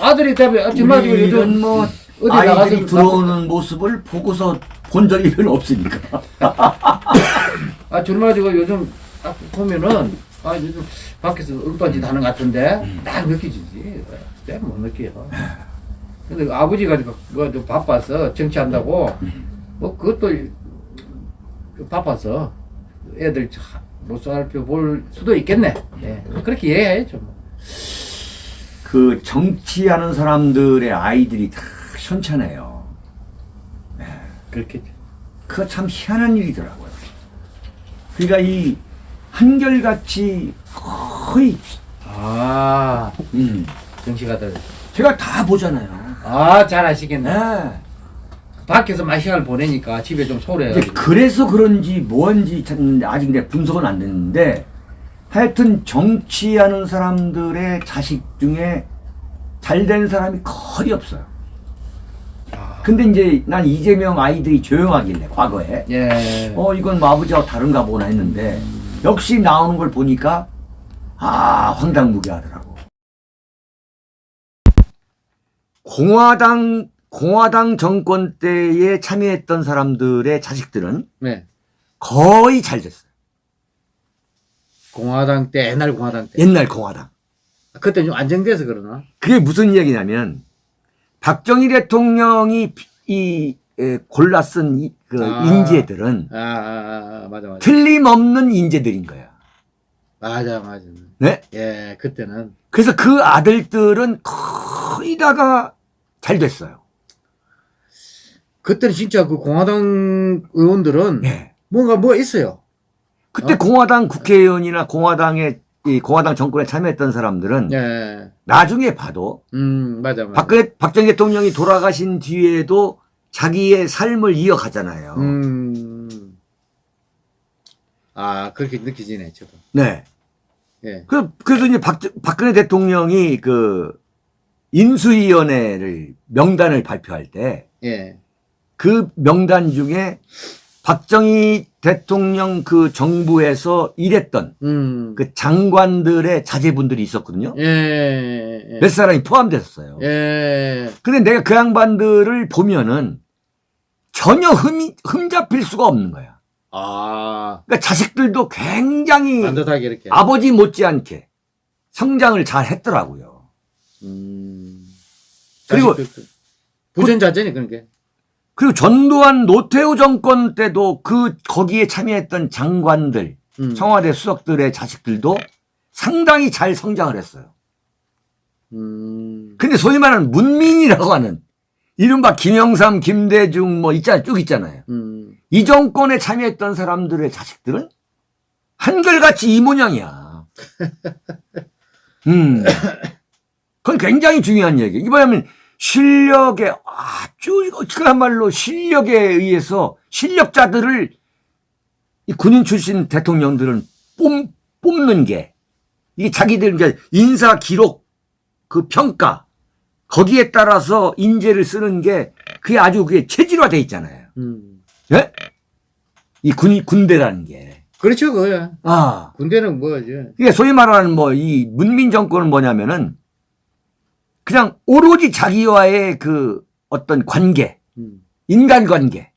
S2: 아들이 지금
S1: 우리는
S2: 요즘
S1: 뭐
S2: 어디
S1: 아이들이
S2: 나가서
S1: 들어오는 모습을 보고서 본 적이 별로 없으니까. <laughs>
S2: 아 정말 지금 요즘 딱 보면은 아 요즘 밖에서 엉뚱한 하는 것 같은데 딱 느끼지지. 내가 못 느껴요. 근데 그 아버지가 그- 그거 좀 바빠서 정치한다고 뭐 그것도 바빠서 애들 못 살펴 볼 수도 있겠네. 예. 그렇게 이해해야죠. 뭐.
S1: 그 정치하는 사람들의 아이들이 다 현찮아요.
S2: 그렇겠죠.
S1: 그거 참 희한한 일이더라고요. 그러니까 이 한결같이 거의
S2: 아
S1: 음,
S2: 정치가들
S1: 제가 다 보잖아요.
S2: 아 잘하시겠네.
S1: 네.
S2: 밖에서 시간을 보내니까 집에 좀 소홀해가지고.
S1: 그래서 그런지 뭔지 찾는데 아직 내 분석은 안 됐는데 하여튼 정치하는 사람들의 자식 중에 잘 된 사람이 거의 없어요.
S2: 아,
S1: 근데 이제 난 이재명 아이들이 조용하길래 과거에
S2: 예.
S1: 어 이건 뭐 아버지하고 다른가 보나 했는데 역시 나오는 걸 보니까 아 황당무계하더라고. 공화당 공화당 정권 때에 참여했던 사람들의 자식들은
S2: 네.
S1: 거의 잘 됐어요.
S2: 공화당 때 옛날 공화당 때.
S1: 옛날 공화당.
S2: 그때 좀 안정돼서 그러나?
S1: 그게 무슨 이야기냐면 박정희 대통령이 이 에, 골라 쓴그
S2: 아.
S1: 인재들은
S2: 아, 아, 아, 아, 맞아 맞아.
S1: 틀림없는 인재들인 거야.
S2: 맞아 맞아.
S1: 네?
S2: 예, 그때는
S1: 그래서 그 아들들은 거의 다가 잘 됐어요.
S2: 그때는 진짜 그 공화당 의원들은
S1: 예.
S2: 뭔가 뭐 있어요.
S1: 그때
S2: 어?
S1: 공화당 국회의원이나 공화당의 이 공화당 정권에 참여했던 사람들은
S2: 예.
S1: 나중에 봐도
S2: 음, 맞아 맞아.
S1: 박근혜 박정희 대통령이 돌아가신 뒤에도 자기의 삶을 이어가잖아요.
S2: 음. 아, 그렇게 느끼지네, 저도.
S1: 네.
S2: 예.
S1: 그, 그래서 이제 박, 박근혜 대통령이 그 인수위원회를 명단을 발표할 때
S2: 예.
S1: 그 명단 중에 박정희 대통령 그 정부에서 일했던
S2: 음.
S1: 그 장관들의 자제분들이 있었거든요.
S2: 예. 예.
S1: 몇 사람이 포함됐었어요.
S2: 예.
S1: 근데 내가 그 양반들을 보면은 전혀 흠이, 흠잡힐 수가 없는 거야.
S2: 아,
S1: 그러니까 자식들도 굉장히
S2: 반듯하게 이렇게.
S1: 아버지 못지않게 성장을 잘 했더라고요.
S2: 음.
S1: 그리고
S2: 그- 그런 게.
S1: 그리고 전두환 노태우 정권 때도 그 거기에 참여했던 장관들,
S2: 음.
S1: 청와대 수석들의 자식들도 상당히 잘 성장을 했어요.
S2: 음.
S1: 근데 소위 말하는 문민이라고 하는 이른바 김영삼, 김대중 뭐 있잖아요. 쭉 있잖아요.
S2: 음.
S1: 이 정권에 참여했던 사람들의 자식들은 한결같이 이 모양이야. <laughs> 음. 그건 굉장히 중요한 얘기. 이거 뭐냐면 실력에 아주 그야말로 실력에 의해서 실력자들을 이 군인 출신 대통령들은 뽑, 뽑는 게 이게 자기들 이제 인사 기록 그 평가 거기에 따라서 인재를 쓰는 게 그게 아주 그게 체질화돼 있잖아요.
S2: 음.
S1: 예? 이 군, 군대라는 게.
S2: 그렇죠, 그거야.
S1: 아.
S2: 군대는 뭐지?
S1: 이게 소위 말하는 뭐 이 문민 정권은 뭐냐면은 그냥 오로지 자기와의 그 어떤 관계,
S2: 음.
S1: 인간 관계,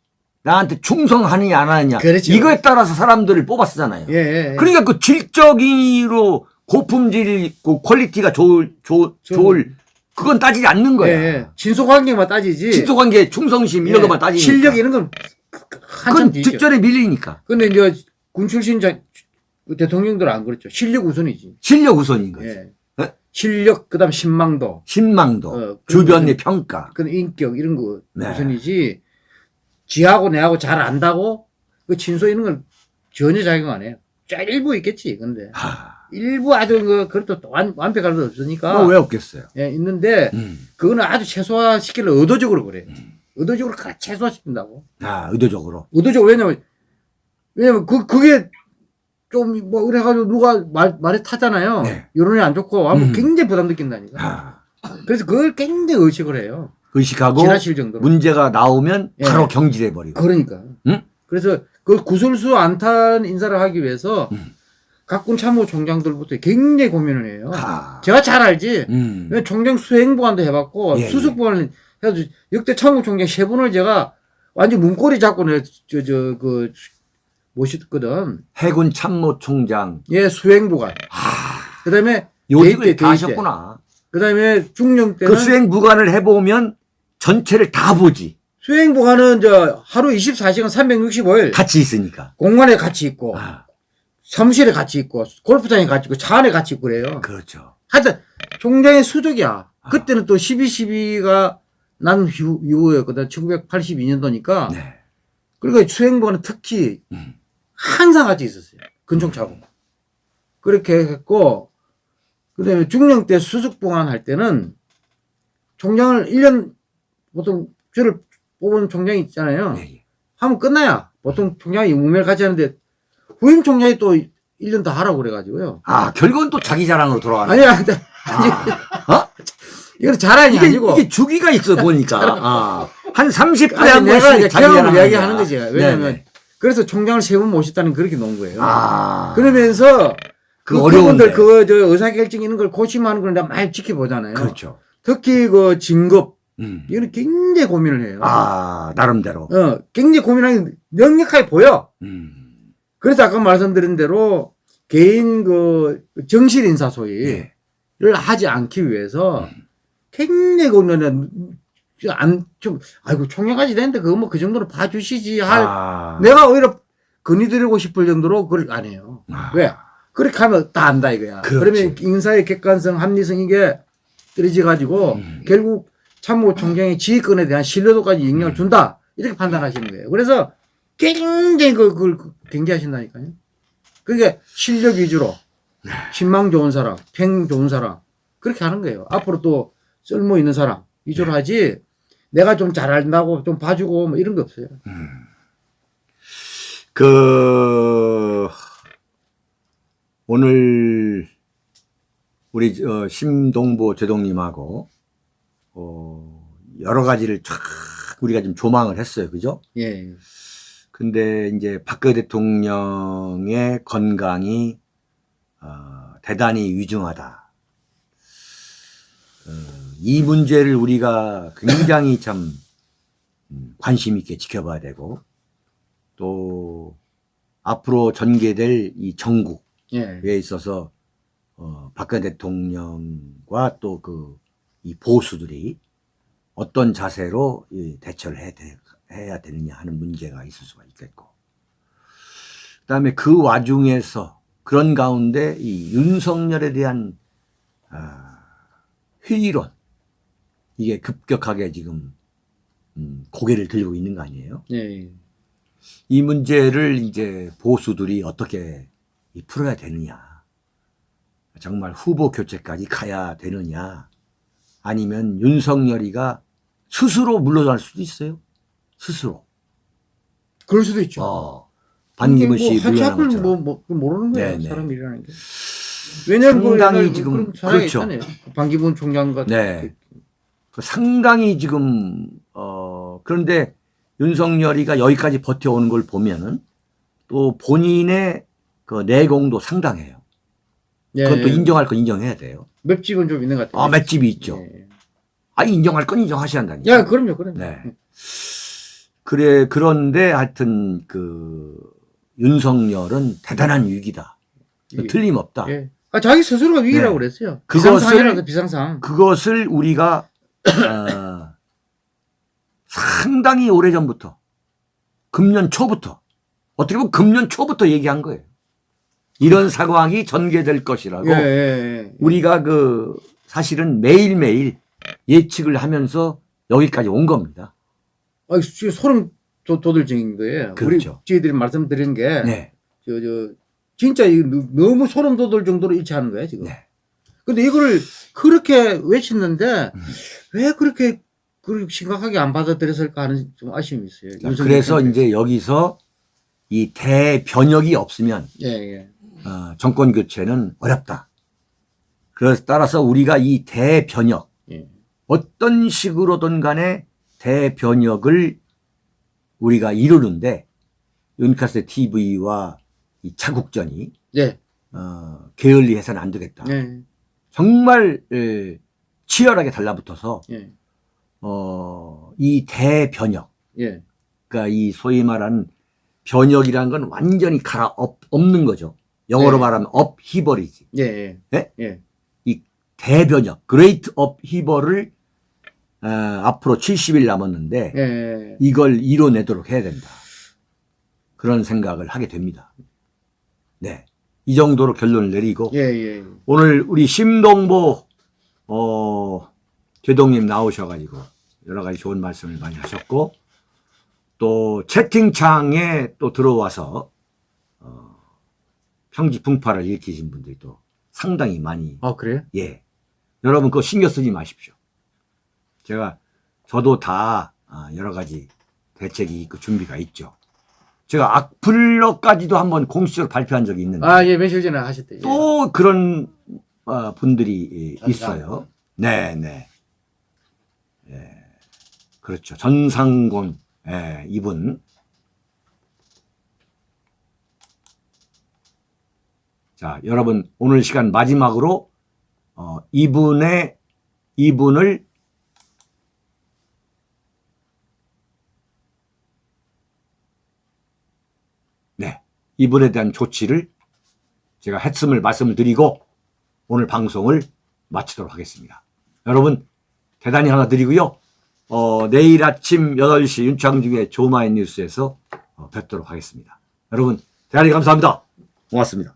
S1: 나한테 충성하느냐 안 하느냐
S2: 그렇죠.
S1: 이거에 따라서 사람들을 뽑았잖아요.
S2: 예, 예. 예.
S1: 그러니까 그 질적으로 고품질 그 quality가 좋을 좋,
S2: 좀-
S1: 좋을 그건 따지지 않는
S2: 예,
S1: 거야.
S2: 예. 친소 관계만 따지지.
S1: 친소 관계, 충성심 이런
S2: 예.
S1: 것만 따지니까.
S2: 실력 이런 건 한참
S1: 그건. 뒷전에 밀리니까
S2: 근데 이제 군 출신 자, 그 대통령들은 안 그렇죠. 실력 우선이지.
S1: 실력 우선인 거지.
S2: 실력 그 다음 신망도,
S1: 신망도,
S2: 어,
S1: 주변의. 평가.
S2: 그 인격 이런 거
S1: 네.
S2: 우선이지. 지하고 내하고 잘 안다고 그 진소 이런 걸 전혀 작용 안 해요. 쫙 일부 있겠지. 근데
S1: 하,
S2: 일부 아주 그 그것도 또 완, 완벽할 수 없으니까
S1: 뭐왜 없겠어요?
S2: 예, 있는데
S1: 음.
S2: 그거는 아주 최소화 시키려 의도적으로 그래. 의도적으로 가- 최소화시킨다고.
S1: 아, 의도적으로.
S2: 의도적으로 왜냐면 왜냐면 그 그게 좀 뭐 그래가지고 누가 말 말에 타잖아요.
S1: 네.
S2: 여론이 안 좋고 아무
S1: 음.
S2: 굉장히 부담 느낀다니까.
S1: 아,
S2: 그래서 그걸 굉장히 의식을 해요.
S1: 의식하고
S2: 지나칠 정도로.
S1: 문제가 나오면
S2: 예.
S1: 바로 경질해 버리고.
S2: 그러니까.
S1: 음?
S2: 그래서 그 구설수 안탄 인사를 하기 위해서
S1: 음.
S2: 각군 참모총장들부터 굉장히 고민을 해요.
S1: 하.
S2: 제가 잘 알지.
S1: 음.
S2: 총장 수행보관도 해봤고
S1: 예,
S2: 수석보관을 해서 역대 참모총장 세 분을 제가 완전 문고리 잡고 저저그 모셨거든.
S1: 해군 참모총장
S2: 예, 수행보관.
S1: 하.
S2: 그다음에
S1: 요직을 다. 하셨구나.
S2: 그다음에 중령 때는
S1: 그 수행 무관을 해보면 전체를 다 보지.
S2: 수행보관은 저 하루 24시간 365일
S1: 같이 있으니까.
S2: 공간에 같이 있고
S1: 아,
S2: 사무실에 같이 있고 골프장에 같이 있고 차 안에 같이 있고 그래요.
S1: 그렇죠.
S2: 하여튼 총장의 수족이야. 그때는 또 12.12가 난 이후, 이후였거든. 1982년도니까.
S1: 네.
S2: 그러니까 수행보관은 특히
S1: 음.
S2: 항상 같이 있었어요. 근총 차고. 그렇게 했고, 그 다음에 중령 때 수석보관 할 때는 총장을 1년, 보통 저를 뽑은 총장이 있잖아요.
S1: 예, 예.
S2: 하면 끝나야. 보통 총장이 무명을 같이 하는데 후임 총장이 또 1년 더 하라고 그래가지고요.
S1: 아, 결국은 또 자기 자랑으로 돌아가는.
S2: 아니야,
S1: 아, 어?
S2: 이건 자랑이
S1: 이게,
S2: 아니고.
S1: 이게 주기가 있어 보니까. <laughs> 아, 한 30분에
S2: 아니,
S1: 한
S2: 내가
S1: 번씩 자기 자랑하는
S2: 이야기하는. 거지. 왜냐면
S1: 네네.
S2: 그래서 총장을 세 번 모셨다는 그렇게 놓은 거예요.
S1: 아.
S2: 그러면서 그그
S1: 어려운데.
S2: 그분들 그저 의사결정 이런 걸 고심하는 걸 내가 많이 지켜보잖아요.
S1: 그렇죠.
S2: 특히 그 진급
S1: 음.
S2: 이거는 굉장히 고민을 해요.
S1: 아, 나름대로.
S2: 어, 굉장히 고민하는 게 명확하게 보여.
S1: 음.
S2: 그래서 아까 말씀드린 대로 개인 그 정실 인사 소위를
S1: 예.
S2: 하지 않기 위해서 굉장히 고민을 안 좀 아이고 총회까지 됐는데 그거 뭐 그 정도로 봐주시지 할
S1: 아.
S2: 내가 오히려 건의드리고 싶을 정도로 그걸 안 해요.
S1: 아.
S2: 왜? 그렇게 하면 다 안다 이거야.
S1: 그렇지.
S2: 그러면 인사의 객관성, 합리성 이게 떨어져 가지고
S1: 음.
S2: 결국 참모총장의 지휘권에 대한 신뢰도까지 영향을 준다. 이렇게 판단하시는 거예요. 그래서 굉장히 그- 그걸 경계하신다니까요. 그게 실력 위주로
S1: 네.
S2: 신망 좋은 사람, 평 좋은 사람 그렇게 하는 거예요. 앞으로 또 쓸모 있는 사람 위주로
S1: 네.
S2: 하지 내가 좀 잘한다고 좀 봐주고 뭐 이런 거 없어요.
S1: 그 오늘 우리 어, 심동보 제동님하고 어, 여러 가지를 쫙 우리가 좀 조망을 했어요, 그죠?
S2: 예.
S1: 근데 이제 박근혜 대통령의 건강이 어, 대단히 위중하다. 어, 이 문제를 우리가 굉장히 참 음, 관심 있게 지켜봐야 되고 또 앞으로 전개될 이 정국에
S2: 예.
S1: 있어서 어, 박근혜 대통령과 또 그 이 보수들이 어떤 자세로 이 대처를 해, 되- 해야 되느냐 하는 문제가 있을 수가 있겠고 그 다음에 그 와중에서 그런 가운데 이 윤석열에 대한 아, 회의론 이게 급격하게 지금 음, 고개를 들고 있는 거 아니에요?
S2: 예.
S1: 이 문제를 이제 보수들이 어떻게 이 풀어야 되느냐. 정말 후보 교체까지 가야 되느냐. 아니면 윤석열이가 스스로 물러날 수도 있어요. 스스로.
S2: 그럴 수도 있죠.
S1: 어. 반기문
S2: 씨뭐
S1: 물러나는
S2: 앞을
S1: 것처럼.
S2: 뭐, 뭐 모르는 거예요.
S1: 네, 네.
S2: 사람 일이라는 게. 왜냐면 그
S1: 상당히
S2: 옛날
S1: 지금
S2: 그런 사람이
S1: 그렇죠.
S2: 있잖아요. 반기문 총장과
S1: 네. 그 상당히 지금 어 그런데 윤석열이가 여기까지 버텨오는 걸 보면은 또 본인의 그 내공도 상당해요.
S2: 예,
S1: 그것도
S2: 예.
S1: 인정할 건 인정해야 돼요.
S2: 맵집은 좀 있는 것 같아요.
S1: 아 맷집이 있죠.
S2: 예.
S1: 아 인정할 건 인정하셔야 한다니까.
S2: 야, 그럼요, 그럼요.
S1: 네. 그래 그런데 하여튼 그 윤석열은 대단한 위기다. 틀림없다.
S2: 예. 아, 자기 스스로가 위기라고
S1: 네.
S2: 그랬어요.
S1: 그것을-
S2: 비상상.
S1: 그것을 우리가 어, 상당히 오래 전부터 금년 초부터 어떻게 보면 금년 초부터 얘기한 거예요. 이런 상황이 전개될 것이라고
S2: 예, 예, 예.
S1: 우리가 그 사실은 매일매일 예측을 하면서 여기까지 온 겁니다.
S2: 아, 지금 소름 돋- 돋을정인 거예요.
S1: 그렇죠.
S2: 우리 저희들이 말씀드린 게,
S1: 네.
S2: 저, 저, 진짜 너- 너무 소름 돋을 정도로 일치하는 거예요, 지금.
S1: 네.
S2: 근데 이거를 그렇게 외쳤는데,
S1: 음.
S2: 왜 그렇게, 그렇게 심각하게 안 받아들였을까 하는 좀 아쉬움이 있어요.
S1: 자,
S2: 윤석열
S1: 그래서. 이제 여기서 이 대변혁이 없으면
S2: 예, 예.
S1: 어, 정권 교체는 어렵다. 그래서 따라서 우리가 이 대변혁
S2: 예.
S1: 어떤 식으로든 간에 대변혁을 우리가 이루는데 윤카스 TV와 이 차국전이
S2: 예.
S1: 어, 게을리 해서는 안 되겠다.
S2: 예.
S1: 정말 에, 치열하게 달라붙어서
S2: 예.
S1: 어, 이 대변혁
S2: 예.
S1: 그러니까 이 소위 말하는 변혁이라는 건 완전히 갈아 엎, 엎는 거죠. 영어로
S2: 네.
S1: 말하면 upheaval이지.
S2: 예. 예.
S1: 예?
S2: 예.
S1: 대변혁, great upheaval을 어, 앞으로 70일 남았는데
S2: 예.
S1: 이걸 이뤄내도록 해야 된다. 그런 생각을 하게 됩니다. 네. 이 정도로 결론을 내리고
S2: 예. 예.
S1: 오늘 우리 심동보 어, 제동님 나오셔가지고 여러 가지 좋은 말씀을 많이 하셨고 또 채팅창에 또 들어와서 어, 평지 풍파를 일으키신 분들이 또 상당히 많이
S2: 아, 그래요?
S1: 예 여러분 그거 신경 쓰지 마십시오. 제가 저도 다 아, 여러 가지 대책이 있고 준비가 있죠. 제가 악플러까지도 한번 공식적으로 발표한 적이 있는데
S2: 아, 예. 며칠 전에 하셨대요.
S1: 또 그런 어, 분들이
S2: 전상.
S1: 있어요. 네, 네. 예. 그렇죠. 전상곤 예, 이분. 자, 여러분 오늘 시간 마지막으로 어, 이분의 이분을 네, 이분에 대한 조치를 제가 했음을 말씀을 드리고 오늘 방송을 마치도록 하겠습니다. 여러분 대단히 하나 드리고요. 어, 내일 아침 8시 윤창중의 조마인 뉴스에서 어, 뵙도록 하겠습니다. 여러분 대단히 감사합니다. 고맙습니다.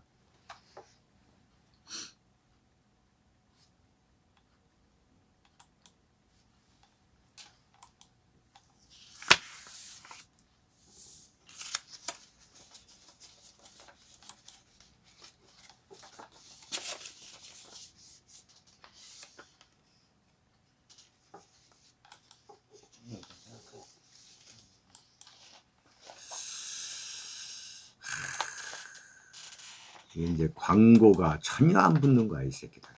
S1: 이제 광고가 전혀 안 붙는 거야 이 새끼들.